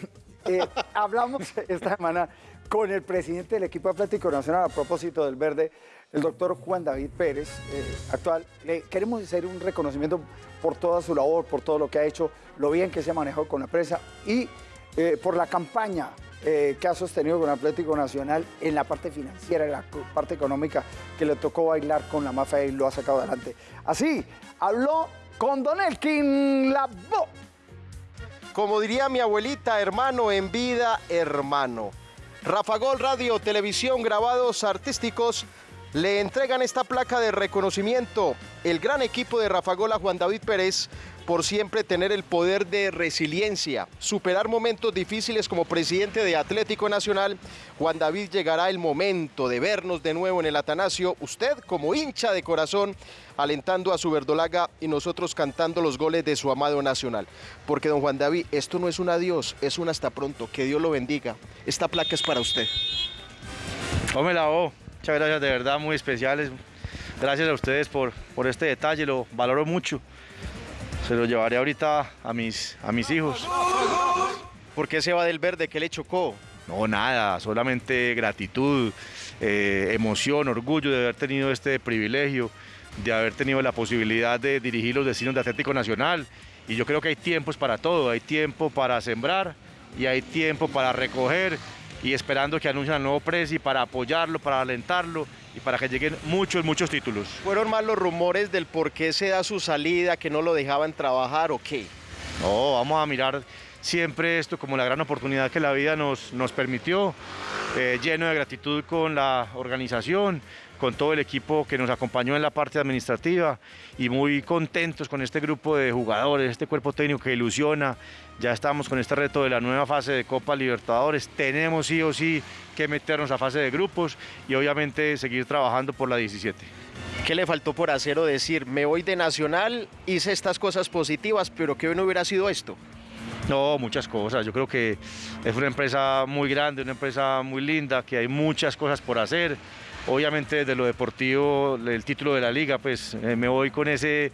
eh, hablamos esta semana con el presidente del equipo Atlético Nacional a propósito del verde, el doctor Juan David Pérez, eh, actual. Le queremos hacer un reconocimiento por toda su labor, por todo lo que ha hecho, lo bien que se ha manejado con la prensa y eh, por la campaña eh, que ha sostenido con Atlético Nacional en la parte financiera, en la parte económica, que le tocó bailar con la mafia y lo ha sacado adelante. Así, habló con Don Elkin Labo. Como diría mi abuelita, hermano en vida, hermano. Rafa Gol Radio, televisión, grabados artísticos le entregan esta placa de reconocimiento. El gran equipo de Rafa Gol a Juan David Pérez por siempre tener el poder de resiliencia, superar momentos difíciles como presidente de Atlético Nacional. Juan David llegará el momento de vernos de nuevo en el Atanasio, usted como hincha de corazón, alentando a su verdolaga y nosotros cantando los goles de su amado Nacional. Porque don Juan David, esto no es un adiós, es un hasta pronto, que Dios lo bendiga. Esta placa es para usted. Hombre, la O, muchas gracias, de verdad, muy especiales. Gracias a ustedes por, por este detalle, lo valoro mucho. Se lo llevaré ahorita a mis, a mis hijos. ¿Por qué se va del verde? ¿Qué le chocó? No, nada, solamente gratitud, eh, emoción, orgullo de haber tenido este privilegio, de haber tenido la posibilidad de dirigir los destinos de Atlético Nacional. Y yo creo que hay tiempos para todo, hay tiempo para sembrar y hay tiempo para recoger y esperando que anuncien al nuevo Presi para apoyarlo, para alentarlo y para que lleguen muchos, muchos títulos. ¿Fueron más los rumores del por qué se da su salida, que no lo dejaban trabajar o qué? No, vamos a mirar siempre esto como la gran oportunidad que la vida nos, nos permitió, eh, lleno de gratitud con la organización, con todo el equipo que nos acompañó en la parte administrativa y muy contentos con este grupo de jugadores, este cuerpo técnico que ilusiona. Ya estamos con este reto de la nueva fase de Copa Libertadores. Tenemos sí o sí que meternos a fase de grupos y obviamente seguir trabajando por la 17. ¿Qué le faltó por hacer o decir? Me voy de Nacional, hice estas cosas positivas, pero ¿qué no hubiera sido esto? No, muchas cosas. Yo creo que es una empresa muy grande, una empresa muy linda, que hay muchas cosas por hacer. Obviamente desde lo deportivo, el título de la liga, pues eh, me voy con ese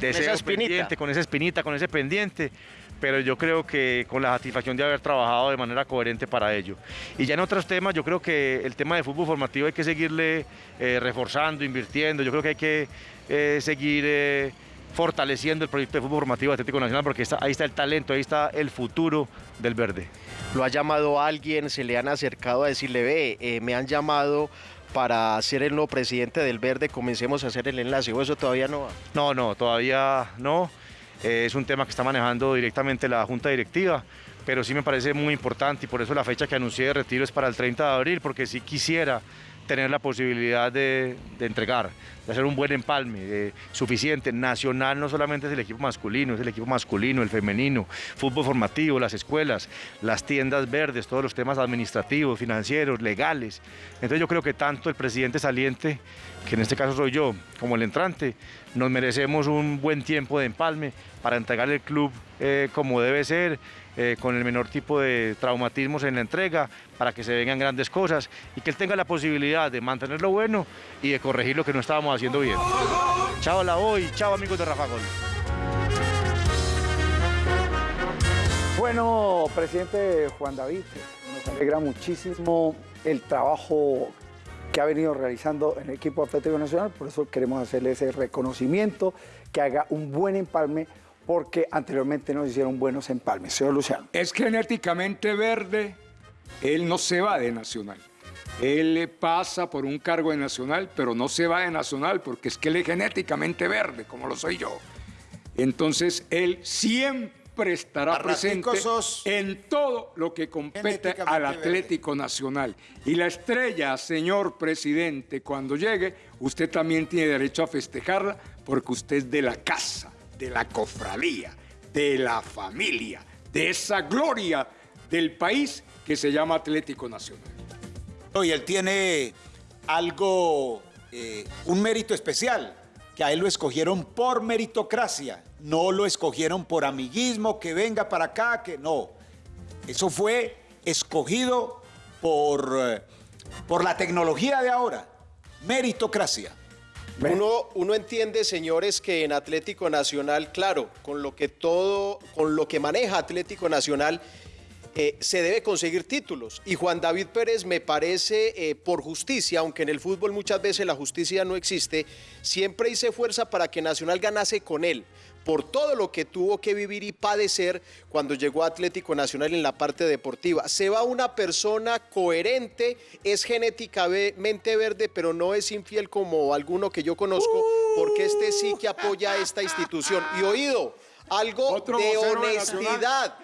deseo pendiente, con esa espinita, con ese pendiente pero yo creo que con la satisfacción de haber trabajado de manera coherente para ello. Y ya en otros temas, yo creo que el tema de fútbol formativo hay que seguirle eh, reforzando, invirtiendo, yo creo que hay que eh, seguir fortaleciendo el proyecto de fútbol formativo Atlético Nacional porque ahí está el talento, ahí está el futuro del verde. ¿Lo ha llamado alguien? ¿Se le han acercado a decirle, ve, eh, me han llamado para ser el nuevo presidente del verde, comencemos a hacer el enlace? ¿O eso todavía no va? No, no, todavía no. Eh, es un tema que está manejando directamente la Junta Directiva pero sí me parece muy importante y por eso la fecha que anuncié de retiro es para el 30 de abril, porque sí quisiera tener la posibilidad de, entregar, de hacer un buen empalme suficiente. Nacional no solamente es el equipo masculino, es el equipo masculino, el femenino, fútbol formativo, las escuelas, las tiendas verdes, todos los temas administrativos, financieros, legales. Entonces yo creo que tanto el presidente saliente, que en este caso soy yo, como el entrante, nos merecemos un buen tiempo de empalme para entregar el club eh, como debe ser, eh, con el menor tipo de traumatismos en la entrega, para que se vengan grandes cosas y que él tenga la posibilidad de mantener lo bueno y de corregir lo que no estábamos haciendo bien. Chao la hoy, chao amigos de Rafa Gol. Bueno, presidente Juan David, nos alegra muchísimo el trabajo que ha venido realizando en el equipo Atlético Nacional, por eso queremos hacerle ese reconocimiento, que haga un buen empalme porque anteriormente nos hicieron buenos empalmes. Señor Luciano. Es genéticamente verde, él no se va de Nacional. Él le pasa por un cargo de Nacional, pero no se va de Nacional porque es que él es genéticamente verde, como lo soy yo. Entonces, él siempre estará presente en todo lo que compete al Atlético Nacional. Y la estrella, señor presidente, cuando llegue, usted también tiene derecho a festejarla porque usted es de la casa de la cofradía, de la familia, de esa gloria del país que se llama Atlético Nacional. Y él tiene algo, eh, un mérito especial, que a él lo escogieron por meritocracia, no lo escogieron por amiguismo, que venga para acá, que no. Eso fue escogido por, eh, por la tecnología de ahora, meritocracia. Uno, uno, entiende, señores, que en Atlético Nacional, claro, con lo que todo, con lo que maneja Atlético Nacional, eh, se debe conseguir títulos. Y Juan David Pérez me parece, eh, por justicia, aunque en el fútbol muchas veces la justicia no existe, siempre hice fuerza para que Nacional ganase con él por todo lo que tuvo que vivir y padecer cuando llegó a Atlético Nacional en la parte deportiva. Se va una persona coherente, es genéticamente verde, pero no es infiel como alguno que yo conozco, porque este sí que apoya a esta institución. Y oído, algo de honestidad.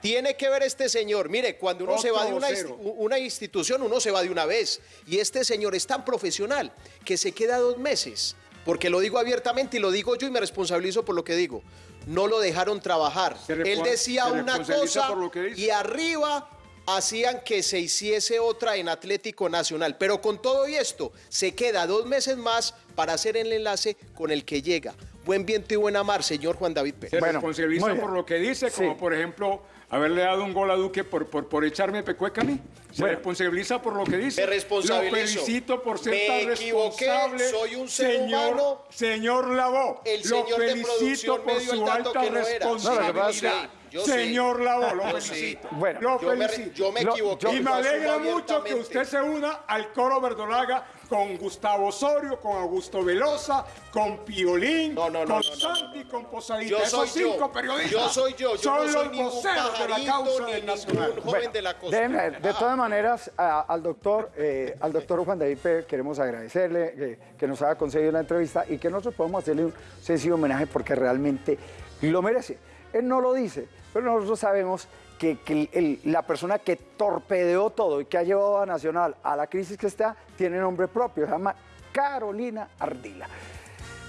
Tiene que ver este señor. Mire, cuando uno se va de una, una, institución, uno se va de una vez. Y este señor es tan profesional que se queda dos meses porque lo digo abiertamente y lo digo yo y me responsabilizo por lo que digo. No lo dejaron trabajar. Él decía una cosa y arriba hacían que se hiciese otra en Atlético Nacional. Pero con todo y esto, se queda dos meses más para hacer el enlace con el que llega. Buen viento y buena mar, señor Juan David Pérez. Se responsabiliza por lo que dice, como por ejemplo haberle dado un gol a Duque por, por, por echarme pecueca a mí. Se responsabiliza por lo que dice. Me responsabilizo. Lo felicito por ser tan responsable. soy un ser señor, humano. Señor Lavó, el señor lo felicito por su alta responsabilidad. Señor Lavó, lo felicito. Bueno, lo yo, felicito. Me, yo me equivoqué. y me alegra mucho que usted se una al coro verdolaga con Gustavo Osorio, con Augusto Velosa, con Piolín, con Santi, con Posadita. Esos cinco periodistas yo soy yo, yo son no soy los voceros de la causa del Nacional. Joven de, la costa. de todas maneras, al doctor eh, al doctor Juan David Pérez queremos agradecerle que, nos haya concedido la entrevista y que nosotros podamos hacerle un sencillo homenaje porque realmente lo merece. Él no lo dice, pero nosotros sabemos que, la persona que torpedeó todo y que ha llevado a Nacional a la crisis que está, tiene nombre propio, se llama Carolina Ardila.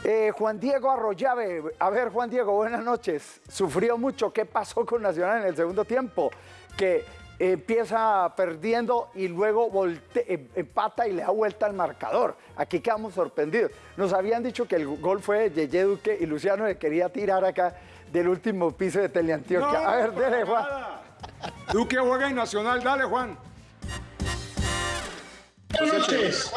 Eh, Juan Diego Arroyave, a ver Juan Diego, buenas noches. Sufrió mucho, ¿qué pasó con Nacional en el segundo tiempo? Que empieza perdiendo y luego em, empata y le da vuelta al marcador. Aquí quedamos sorprendidos. Nos habían dicho que el gol fue de Yeye Duque y Luciano le quería tirar acá del último piso de Teleantioquia. a ver, dale Juan. Duque juega en Nacional, dale Juan. Buenas noches.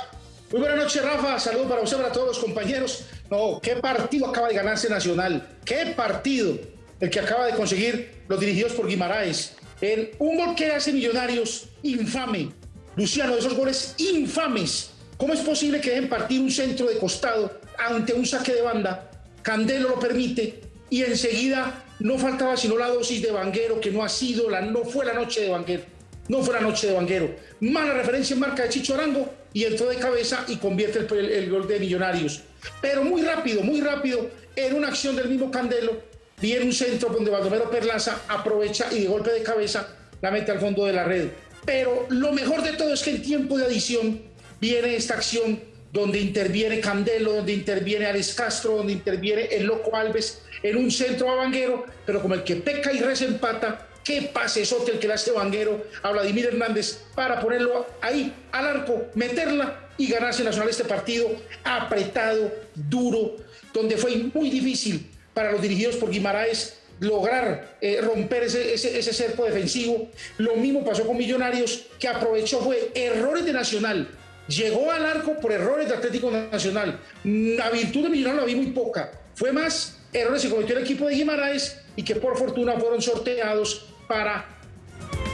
Muy buenas noches, Rafa. Saludos para usted, para todos los compañeros. No, qué partido acaba de ganarse Nacional. Qué partido el que acaba de conseguir los dirigidos por Guimaraes. En un gol que hace Millonarios infame. Luciano, de esos goles infames. ¿Cómo es posible que dejen partir un centro de costado ante un saque de banda? Candelo lo permite y enseguida no faltaba sino la dosis de Vanguero, que no ha sido, la, no fue la noche de Vanguero. No fue la noche de Vanguero. Mala referencia en marca de Chicho Arango y entró de cabeza y convierte el, gol de Millonarios. Pero muy rápido, muy rápido, en una acción del mismo Candelo, viene un centro donde Baldomero Perlaza aprovecha y de golpe de cabeza la mete al fondo de la red. Pero lo mejor de todo es que en tiempo de adición viene esta acción donde interviene Candelo, donde interviene Alex Castro, donde interviene el Loco Alves en un centro a Vanguero, pero como el que peca y empata qué pase sote el que le hace Vanguero a Vladimir Hernández para ponerlo ahí al arco, meterla y ganarse Nacional este partido apretado, duro, donde fue muy difícil para los dirigidos por Guimaraes lograr eh, romper ese, ese, cerco defensivo. Lo mismo pasó con Millonarios, que aprovechó fue errores de Nacional. Llegó al arco por errores de Atlético Nacional. La virtud de Millonarios la vi muy poca. Fue más errores que cometió el equipo de Guimaraes y que por fortuna fueron sorteados para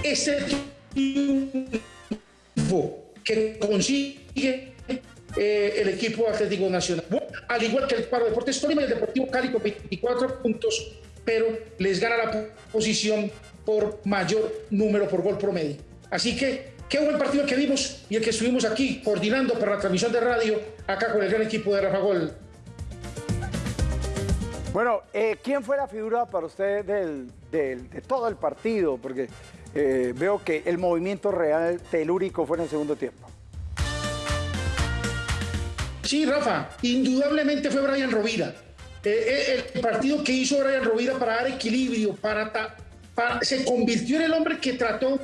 ese triunfo que consigue eh, el equipo Atlético Nacional. Al igual que el Paro Deportes Tolima y el Deportivo Cali con 24 puntos, pero les gana la posición por mayor número por gol promedio. Así que qué buen partido que vimos y el que estuvimos aquí coordinando para la transmisión de radio acá con el gran equipo de Rafa Gol. Bueno, eh, ¿quién fue la figura para usted de todo el partido? Porque eh, veo que el movimiento real telúrico fue en el segundo tiempo. Sí, Rafa, indudablemente fue Brian Rovira. Eh, el partido que hizo Brian Rovira para dar equilibrio, para, se convirtió en el hombre que trató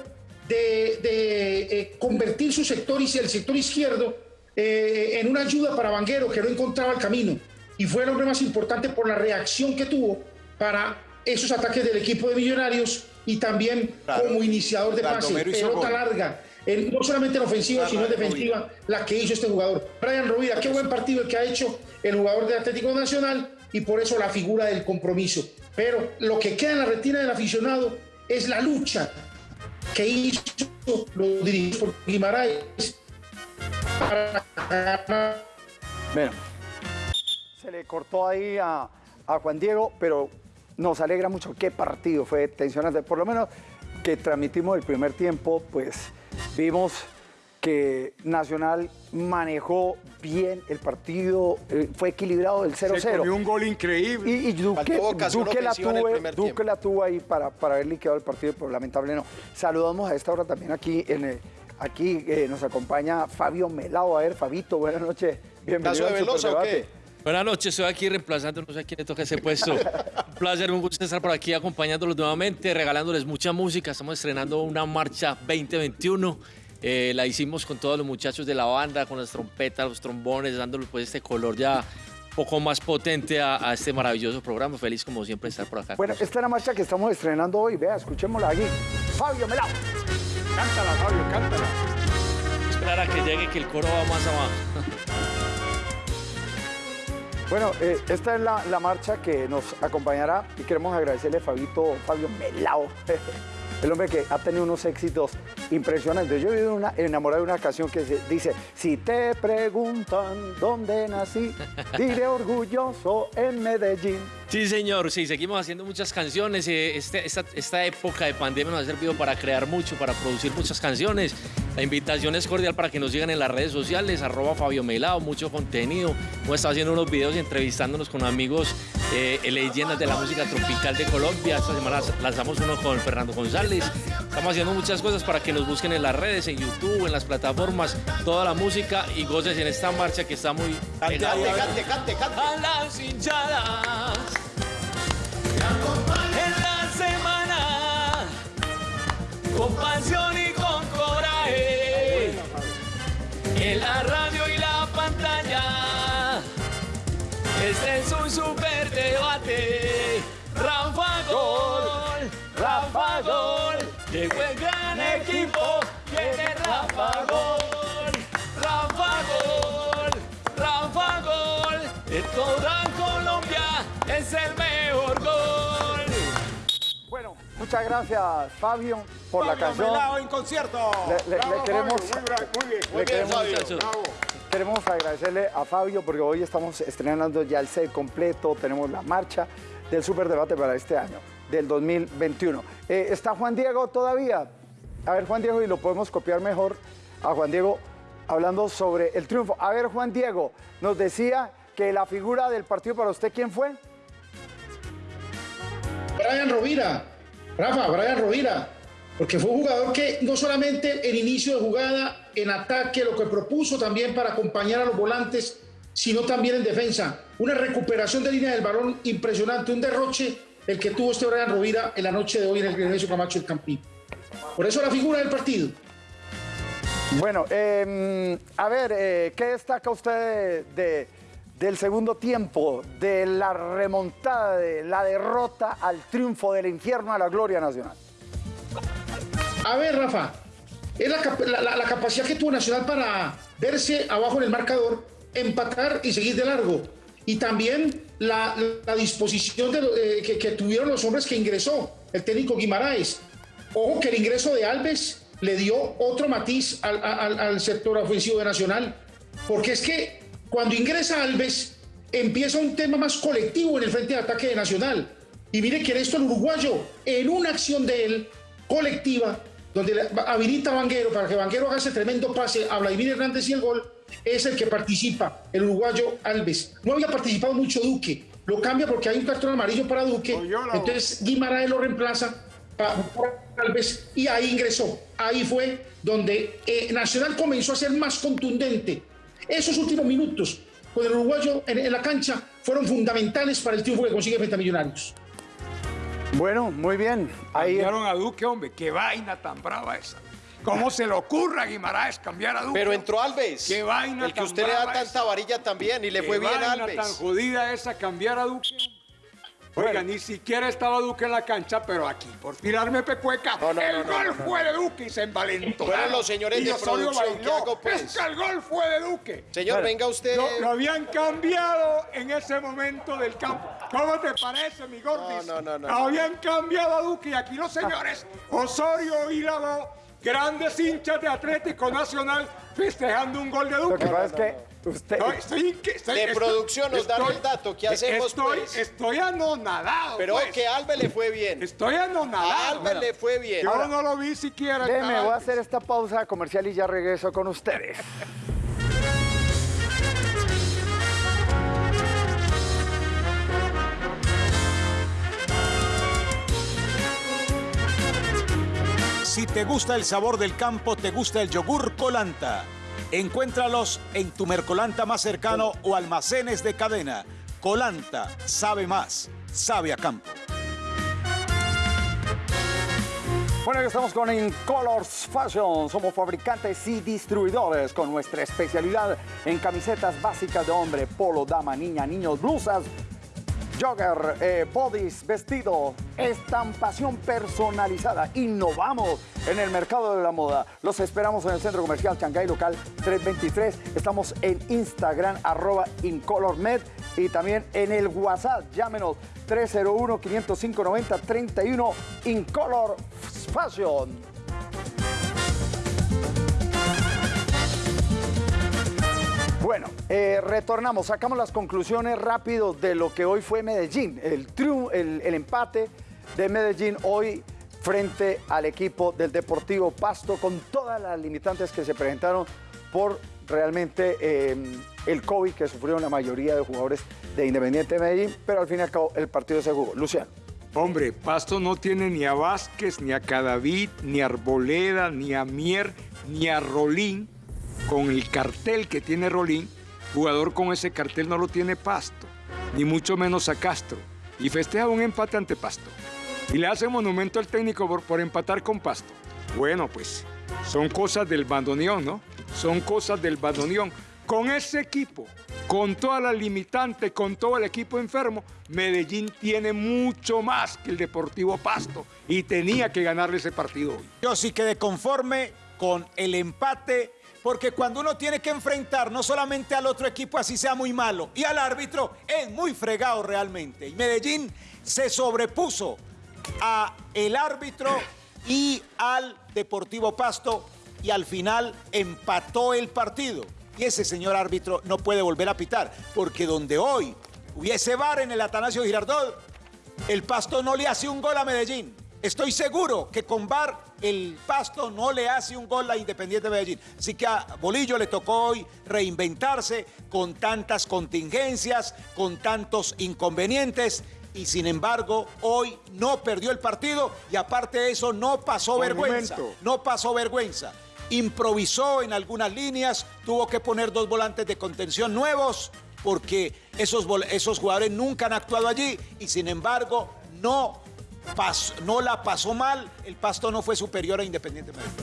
de, convertir su sector y el sector izquierdo en una ayuda para Vanguero que no encontraba el camino y fue el hombre más importante por la reacción que tuvo para esos ataques del equipo de Millonarios y también como iniciador de pase, pelota larga, no solamente en ofensiva, sino en defensiva, la que hizo este jugador. Brian Rovira, qué buen partido el que ha hecho el jugador de Atlético Nacional y por eso la figura del compromiso. Pero lo que queda en la retina del aficionado es la lucha que hizo los dirigidos por Guimaraes para ganar. Bueno, le cortó ahí a, Juan Diego, pero nos alegra mucho. Qué partido fue tensionante. Por lo menos que transmitimos el primer tiempo, pues vimos que Nacional manejó bien el partido, eh, fue equilibrado el 0-0. Se un gol increíble. Y, Duque, la tuvo, la tuvo ahí para, para haber liquidado el partido, pero lamentable no. Saludamos a esta hora también aquí en aquí eh, nos acompaña Fabio Melao. A ver, Fabito, buenas noches. Bienvenido a Velosa o qué? Buenas noches, estoy aquí reemplazando, no sé a quién le toca ese puesto. un placer, un gusto estar por aquí acompañándolos nuevamente, regalándoles mucha música. Estamos estrenando una marcha 2021. Eh, la hicimos con todos los muchachos de la banda, con las trompetas, los trombones, dándole pues este color ya un poco más potente a, este maravilloso programa. Feliz como siempre estar por acá. Bueno, esta es la marcha que estamos estrenando hoy. Vea, escuchémosla aquí. Fabio Melao. Cántala, Fabio, cántala. Esperar a que llegue, que el coro va más abajo. Bueno, eh, esta es la, marcha que nos acompañará y queremos agradecerle a Fabito, Fabio Melao, el hombre que ha tenido unos éxitos impresionantes. Yo he vivido una, enamorado de una canción que dice, si te preguntan dónde nací, diré orgulloso en Medellín. Sí, señor, sí, seguimos haciendo muchas canciones. Eh, este, esta, época de pandemia nos ha servido para crear mucho, para producir muchas canciones. La invitación es cordial para que nos sigan en las redes sociales, arroba Fabio Melao, mucho contenido. Hemos estado haciendo unos videos y entrevistándonos con amigos eh, leyendas de la música tropical de Colombia. Esta semana lanzamos uno con Fernando González. Estamos haciendo muchas cosas para que nos busquen en las redes, en YouTube, en las plataformas, toda la música y goces en esta marcha que está muy... Cante, cante, cante, cante, cante. A las hinchadas. En la semana, con pasión y con coraje, en la radio y este es un super debate. Rafa Gol, Rafa Gol, llegó el gran equipo, viene Rafa Gol, Rafa Gol, Rafa Gol, de toda Colombia es el mejor muchas gracias Fabio por la canción. Melao en concierto. Le, le- le queremos, Fabio, muy bien, muy bien. le Muy bien, queremos- Fabio. Bravo. queremos agradecerle a Fabio porque hoy estamos estrenando ya el set completo, tenemos la marcha del Superdebate para este año, del 2021. Eh, ¿Está Juan Diego todavía? A ver, Juan Diego, y lo podemos copiar mejor a Juan Diego hablando sobre el triunfo. A ver, Juan Diego, nos decía que la figura del partido para usted, ¿quién fue? Brian Rovira, Rafa, Brian Rovira, porque fue un jugador que no solamente en inicio de jugada, en ataque, lo que propuso también para acompañar a los volantes, sino también en defensa. Una recuperación de línea del balón impresionante, un derroche el que tuvo este Brian Rovira en la noche de hoy en el Grenesio Camacho del Campín. Por eso la figura del partido. Bueno, eh, a ver, eh, ¿qué destaca usted de- del segundo tiempo, de la remontada, de la derrota al triunfo del infierno a la gloria nacional? A ver, Rafa, es la, cap- la- la- la capacidad que tuvo Nacional para verse abajo en el marcador, empatar y seguir de largo. Y también la, la disposición eh, que, tuvieron los hombres que ingresó el técnico Guimaraes. Ojo que el ingreso de Alves le dio otro matiz al sector ofensivo de Nacional. Porque es que cuando ingresa Alves, empieza un tema más colectivo en el frente de ataque de Nacional. Y mire que esto el uruguayo, en una acción de él, colectiva, donde habilita a Vanguero para que Vanguero haga ese tremendo pase a Vladimir Hernández y el gol, es el que participa, el uruguayo Alves. No había participado mucho Duque, lo cambia porque hay un cartón amarillo para Duque, entonces Guimaraes lo reemplaza pa- por Alves y ahí ingresó. Ahí fue donde eh, Nacional comenzó a ser más contundente. Esos últimos minutos con el uruguayo en, en la cancha fueron fundamentales para el triunfo que consigue frente a Millonarios. Bueno, muy bien. Ahí Cambiaron a Duque, hombre. Qué vaina tan brava esa. ¿Cómo se le ocurre a Guimaraes cambiar a Duque? Pero entró Alves. Qué vaina El que tan usted le da tanta varilla también y le fue bien a vaina Alves. tan jodida esa cambiar a Duque. Oiga, ni siquiera estaba Duque en la cancha, pero aquí, por tirarme pecueca, no, el no, no, gol no, no. fue de Duque y se envalentó. Fueron los señores de producción, ¿qué hago, pues? Es que el gol fue de Duque. Señor, venga usted. Lo, lo habían cambiado en ese momento del campo. ¿Cómo te parece, mi Gordis? No, no, no, no. Habían cambiado a Duque y aquí los señores Osorio y Lado, grandes hinchas de Atlético Nacional, festejando un gol de Duque. Lo que pasa es que usted... No, estoy inque- estoy- De estoy- producción nos dan el dato. ¿Qué hacemos, estoy, pues? Estoy anonadado. Pero pues. que a Alves le fue bien. Estoy anonadado. A Alves le fue bien. Yo Ahora- no lo vi siquiera. Déjeme, voy a hacer esta pausa comercial y ya regreso con ustedes. Si te gusta el sabor del campo, te gusta el yogur Colanta. Encuéntralos en tu Mercolanta más cercano o almacenes de cadena. Colanta sabe más, sabe a campo. Bueno, ya estamos con Incolors Fashion. Somos fabricantes y distribuidores con nuestra especialidad en camisetas básicas de hombre, polo, dama, niña, niños, blusas, jogger, eh, bodies, vestido, estampación personalizada. Innovamos en el mercado de la moda. Los esperamos en el Centro Comercial Chancay Local 323. Estamos en Instagram, arroba IncolorMed y también en el WhatsApp. Llámenos 301-505-9031 Incolor Fashion. Bueno, eh, retornamos, sacamos las conclusiones rápido de lo que hoy fue Medellín, el, el, empate de Medellín hoy frente al equipo del Deportivo Pasto con todas las limitantes que se presentaron por realmente eh, el COVID que sufrieron la mayoría de jugadores de Independiente de Medellín, pero al fin y al cabo el partido se jugó. Luciano. Hombre, Pasto no tiene ni a Vázquez, ni a Cadavid, ni a Arboleda, ni a Mier, ni a Rolín, con el cartel que tiene Rolín. Jugador con ese cartel no lo tiene Pasto, ni mucho menos a Castro. Y festeja un empate ante Pasto. Y le hace monumento al técnico por, por empatar con Pasto. Bueno, pues son cosas del bandoneón, ¿no? Son cosas del bandoneón. Con ese equipo, con toda la limitante, con todo el equipo enfermo, Medellín tiene mucho más que el Deportivo Pasto y tenía que ganarle ese partido hoy. Yo sí quedé conforme con el empate, porque cuando uno tiene que enfrentar no solamente al otro equipo, así sea muy malo, y al árbitro, es muy fregado realmente. Y Medellín se sobrepuso a el árbitro y al Deportivo Pasto y al final empató el partido. Y ese señor árbitro no puede volver a pitar, porque donde hoy hubiese bar en el Atanasio Girardot, el Pasto no le hace un gol a Medellín. Estoy seguro que con VAR el Pasto no le hace un gol a Independiente Medellín. Así que a Bolillo le tocó hoy reinventarse con tantas contingencias, con tantos inconvenientes y sin embargo hoy no perdió el partido y aparte de eso no pasó vergüenza. No pasó vergüenza. Improvisó en algunas líneas, tuvo que poner dos volantes de contención nuevos porque esos, esos jugadores nunca han actuado allí y sin embargo no no la pasó mal, el Pasto no fue superior a Independiente Medellín.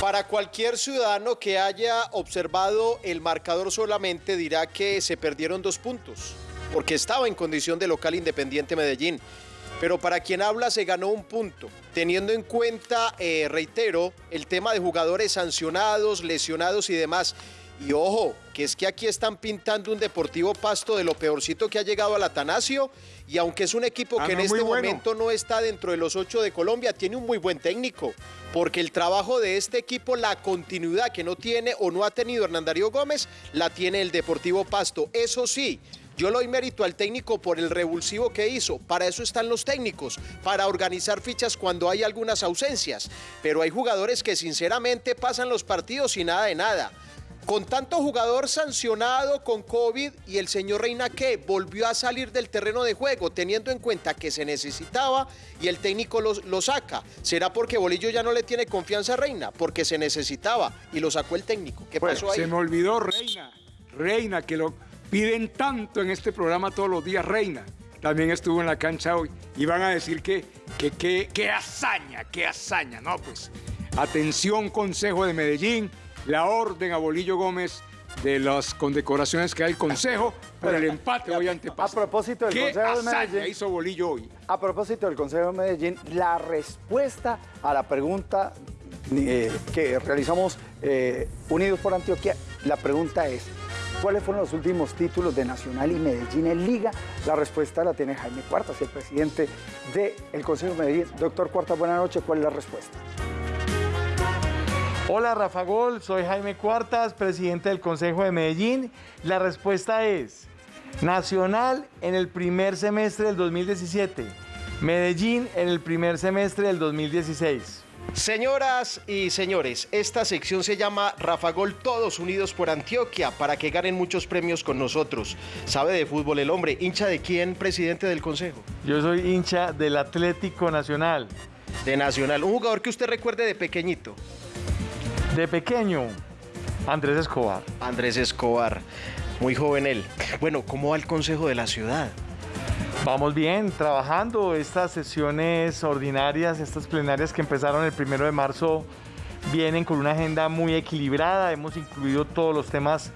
Para cualquier ciudadano que haya observado el marcador solamente dirá que se perdieron dos puntos, porque estaba en condición de local Independiente Medellín. Pero para quien habla se ganó un punto, teniendo en cuenta, eh, reitero, el tema de jugadores sancionados, lesionados y demás. Y ojo, que es que aquí están pintando un Deportivo Pasto de lo peorcito que ha llegado al Atanasio. Y aunque es un equipo ah, que en este momento no está dentro de los ocho de Colombia, tiene un muy buen técnico. Porque el trabajo de este equipo, la continuidad que no tiene o no ha tenido Hernán Darío Gómez, la tiene el Deportivo Pasto. Eso sí, yo lo doy mérito al técnico por el revulsivo que hizo. Para eso están los técnicos, para organizar fichas cuando hay algunas ausencias. Pero hay jugadores que sinceramente pasan los partidos y nada de nada. Con tanto jugador sancionado con COVID y el señor Reina que volvió a salir del terreno de juego teniendo en cuenta que se necesitaba y el técnico lo, saca. ¿Será porque Bolillo ya no le tiene confianza a Reina? Porque se necesitaba y lo sacó el técnico. ¿Qué pasó ahí? Se me olvidó Reina. Reina, que lo piden tanto en este programa todos los días, Reina. También estuvo en la cancha hoy. Y van a decir que, que, que hazaña, qué hazaña. No, pues atención Consejo de Medellín la orden a Bolillo Gómez de las condecoraciones que hay el Consejo por el empate hoy ante A propósito del Consejo de Medellín. hizo Bolillo hoy? A propósito del Consejo de Medellín, la respuesta a la pregunta eh, que realizamos eh, Unidos por Antioquia, la pregunta es, ¿cuáles fueron los últimos títulos de Nacional y Medellín en Liga? La respuesta la tiene Jaime Cuartas, el presidente del Consejo de Medellín. Doctor Cuartas, buenas noches, ¿cuál es la respuesta? Hola Rafa Gol, soy Jaime Cuartas, presidente del Consejo de Medellín. La respuesta es Nacional en el primer semestre del 2017, Medellín en el primer semestre del 2016. Señoras y señores, esta sección se llama Rafa Gol Todos Unidos por Antioquia para que ganen muchos premios con nosotros. ¿Sabe de fútbol el hombre? ¿Hincha de quién, presidente del Consejo? Yo soy hincha del Atlético Nacional. De Nacional. Un jugador que usted recuerde de pequeñito. De pequeño, Andrés Escobar. Andrés Escobar, muy joven él. Bueno, ¿cómo va el Consejo de la Ciudad? Vamos bien, trabajando estas sesiones ordinarias, estas plenarias que empezaron el primero de marzo, vienen con una agenda muy equilibrada. Hemos incluido todos los temas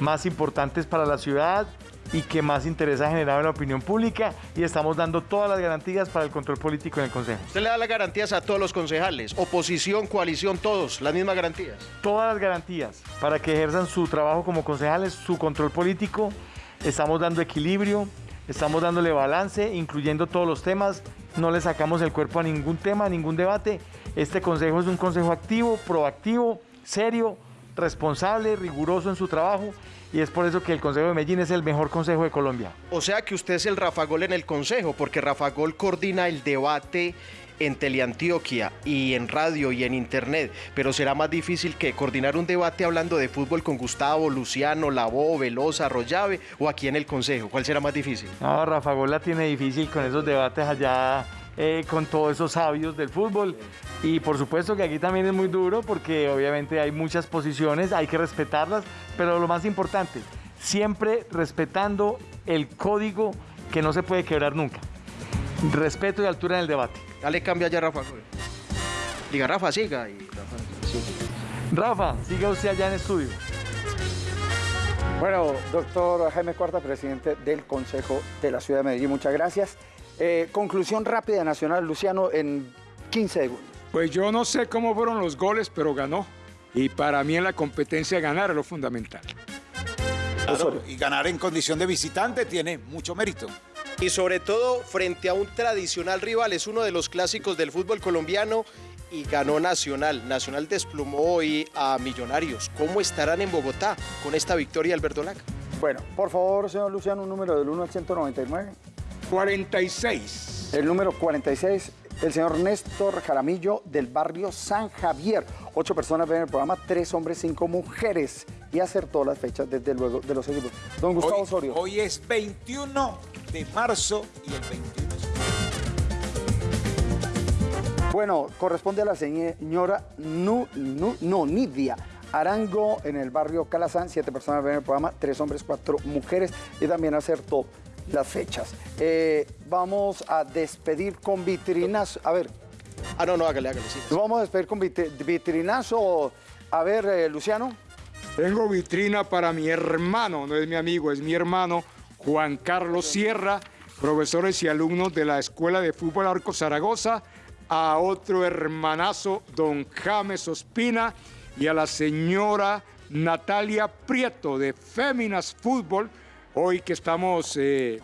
más importantes para la ciudad y que más interés ha generado en la opinión pública y estamos dando todas las garantías para el control político en el Consejo. ¿Usted le da las garantías a todos los concejales? Oposición, coalición, todos, las mismas garantías. Todas las garantías para que ejerzan su trabajo como concejales, su control político. Estamos dando equilibrio, estamos dándole balance, incluyendo todos los temas. No le sacamos el cuerpo a ningún tema, a ningún debate. Este consejo es un consejo activo, proactivo, serio, responsable, riguroso en su trajo y es por eso que el Consejo de Medellín es el mejor consejo de Colombia. O sea que usted es el Rafa Gol en el consejo, porque Rafa Gol coordina el debate en Teleantioquia y en radio y en internet, pero será más difícil que coordinar un debate hablando de fútbol con Gustavo, Luciano, Labó, Velosa, Rollave o aquí en el Consejo. ¿Cuál será más difícil? No, Rafa Gola tiene difícil con esos debates allá eh, con todos esos sabios del fútbol. Y por supuesto que aquí también es muy duro porque obviamente hay muchas posiciones, hay que respetarlas, pero lo más importante, siempre respetando el código que no se puede quebrar nunca. Respeto y altura en el debate. Dale cambia ya, Rafa. Diga, Rafa, siga. Y Rafa, siga usted allá en estudio. Bueno, doctor Jaime Cuarta, presidente del Consejo de la Ciudad de Medellín, muchas gracias. Eh, conclusión rápida Nacional, Luciano, en 15 segundos. Pues yo no sé cómo fueron los goles, pero ganó. Y para mí en la competencia ganar es lo fundamental. y ganar en condición de visitante tiene mucho mérito. Y sobre todo frente a un tradicional rival, es uno de los clásicos del fútbol colombiano y ganó Nacional. Nacional desplumó hoy a Millonarios. ¿Cómo estarán en Bogotá con esta victoria Alberto Laca? Bueno, por favor, señor Luciano, un número del 1 al 199. 46. El número 46, el señor Néstor Jaramillo del barrio San Javier. Ocho personas ven el programa, tres hombres, cinco mujeres. Y acertó las fechas, desde luego, de los equipos. Don Gustavo Osorio. Hoy es 21 de marzo y el 21 Bueno, corresponde a la señora nu, no, Nidia Arango en el barrio Calazán. Siete personas ven el programa, tres hombres, cuatro mujeres. Y también acertó las fechas. Eh, vamos a despedir con vitrinazo. A ver. Ah, no, no, hágale, hágale. Sí, Vamos a despedir con vitrinazo. A ver, eh, Luciano. Tengo vitrina para mi hermano, no es mi amigo, es mi hermano, Juan Carlos Sierra, profesores y alumnos de la Escuela de Fútbol Arco Zaragoza, a otro hermanazo, don James Ospina, y a la señora Natalia Prieto de Féminas Fútbol, hoy que estamos eh,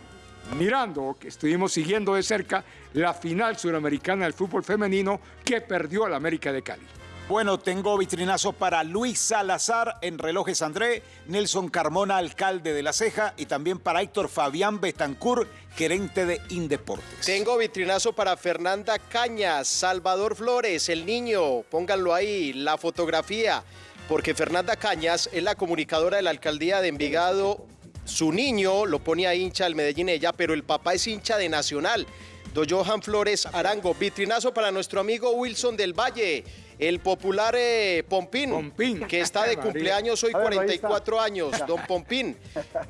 mirando, que estuvimos siguiendo de cerca la final suramericana del fútbol femenino que perdió al América de Cali. Bueno, tengo vitrinazo para Luis Salazar en Relojes André, Nelson Carmona, alcalde de La Ceja, y también para Héctor Fabián Betancur, gerente de Indeportes. Tengo vitrinazo para Fernanda Cañas, Salvador Flores, el niño, pónganlo ahí, la fotografía, porque Fernanda Cañas es la comunicadora de la alcaldía de Envigado su niño lo pone a hincha del Medellín ella, pero el papá es hincha de Nacional. Do Johan Flores Arango, vitrinazo para nuestro amigo Wilson del Valle, el popular eh, Pompín, que está de cumpleaños hoy, 44 años, don Pompín.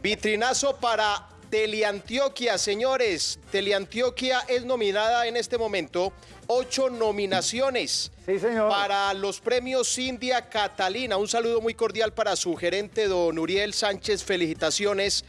Vitrinazo para Teleantioquia, señores. Teleantioquia es nominada en este momento ocho nominaciones para los premios India Catalina. Un saludo muy cordial para su gerente, don Uriel Sánchez. Felicitaciones.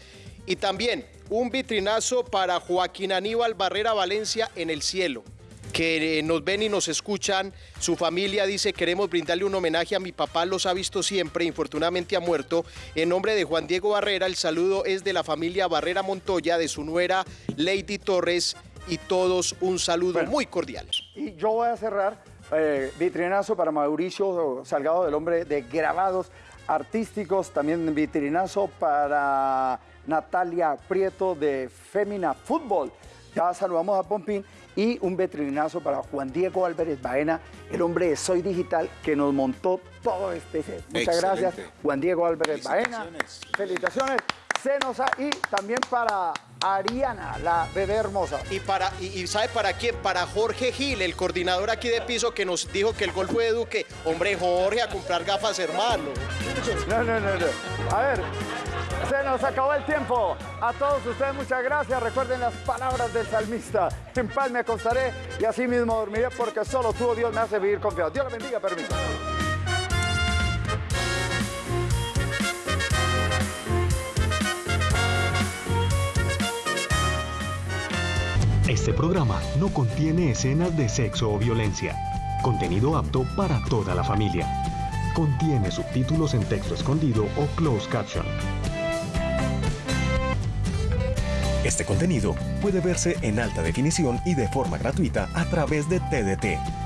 Y también un vitrinazo para Joaquín Aníbal Barrera Valencia en el cielo que nos ven y nos escuchan. Su familia dice, queremos brindarle un homenaje a mi papá, los ha visto siempre, infortunadamente ha muerto. En nombre de Juan Diego Barrera, el saludo es de la familia Barrera Montoya, de su nuera Lady Torres y todos un saludo muy cordial. Y yo voy a cerrar, eh, vitrinazo para Mauricio Salgado, del hombre de grabados artísticos, también vitrinazo para Natalia Prieto de Femina Fútbol. Ya saludamos a Pompín y un veterinazo para Juan Diego Álvarez Baena, el hombre de Soy Digital que nos montó todo este set. Muchas gracias, Juan Diego Álvarez Baena. Felicitaciones. Se nos y también para Ariana, la bebé hermosa. Y para y, sabe para quién? Para Jorge Gil, el coordinador aquí de piso que nos dijo que el gol fue de Duque. Hombre, Jorge, a comprar gafas, hermano. No, no, no, no. A ver, se nos acabó el tiempo. A todos ustedes muchas gracias. Recuerden las palabras del salmista. En paz me acostaré y así mismo dormiré porque solo tú, oh Dios, me hace vivir confiado. Dios le bendiga, permiso. Este programa no contiene escenas de sexo o violencia. Contenido apto para toda la familia. Contiene subtítulos en texto escondido o closed caption. Este contenido puede verse en alta definición y de forma gratuita a través de TDT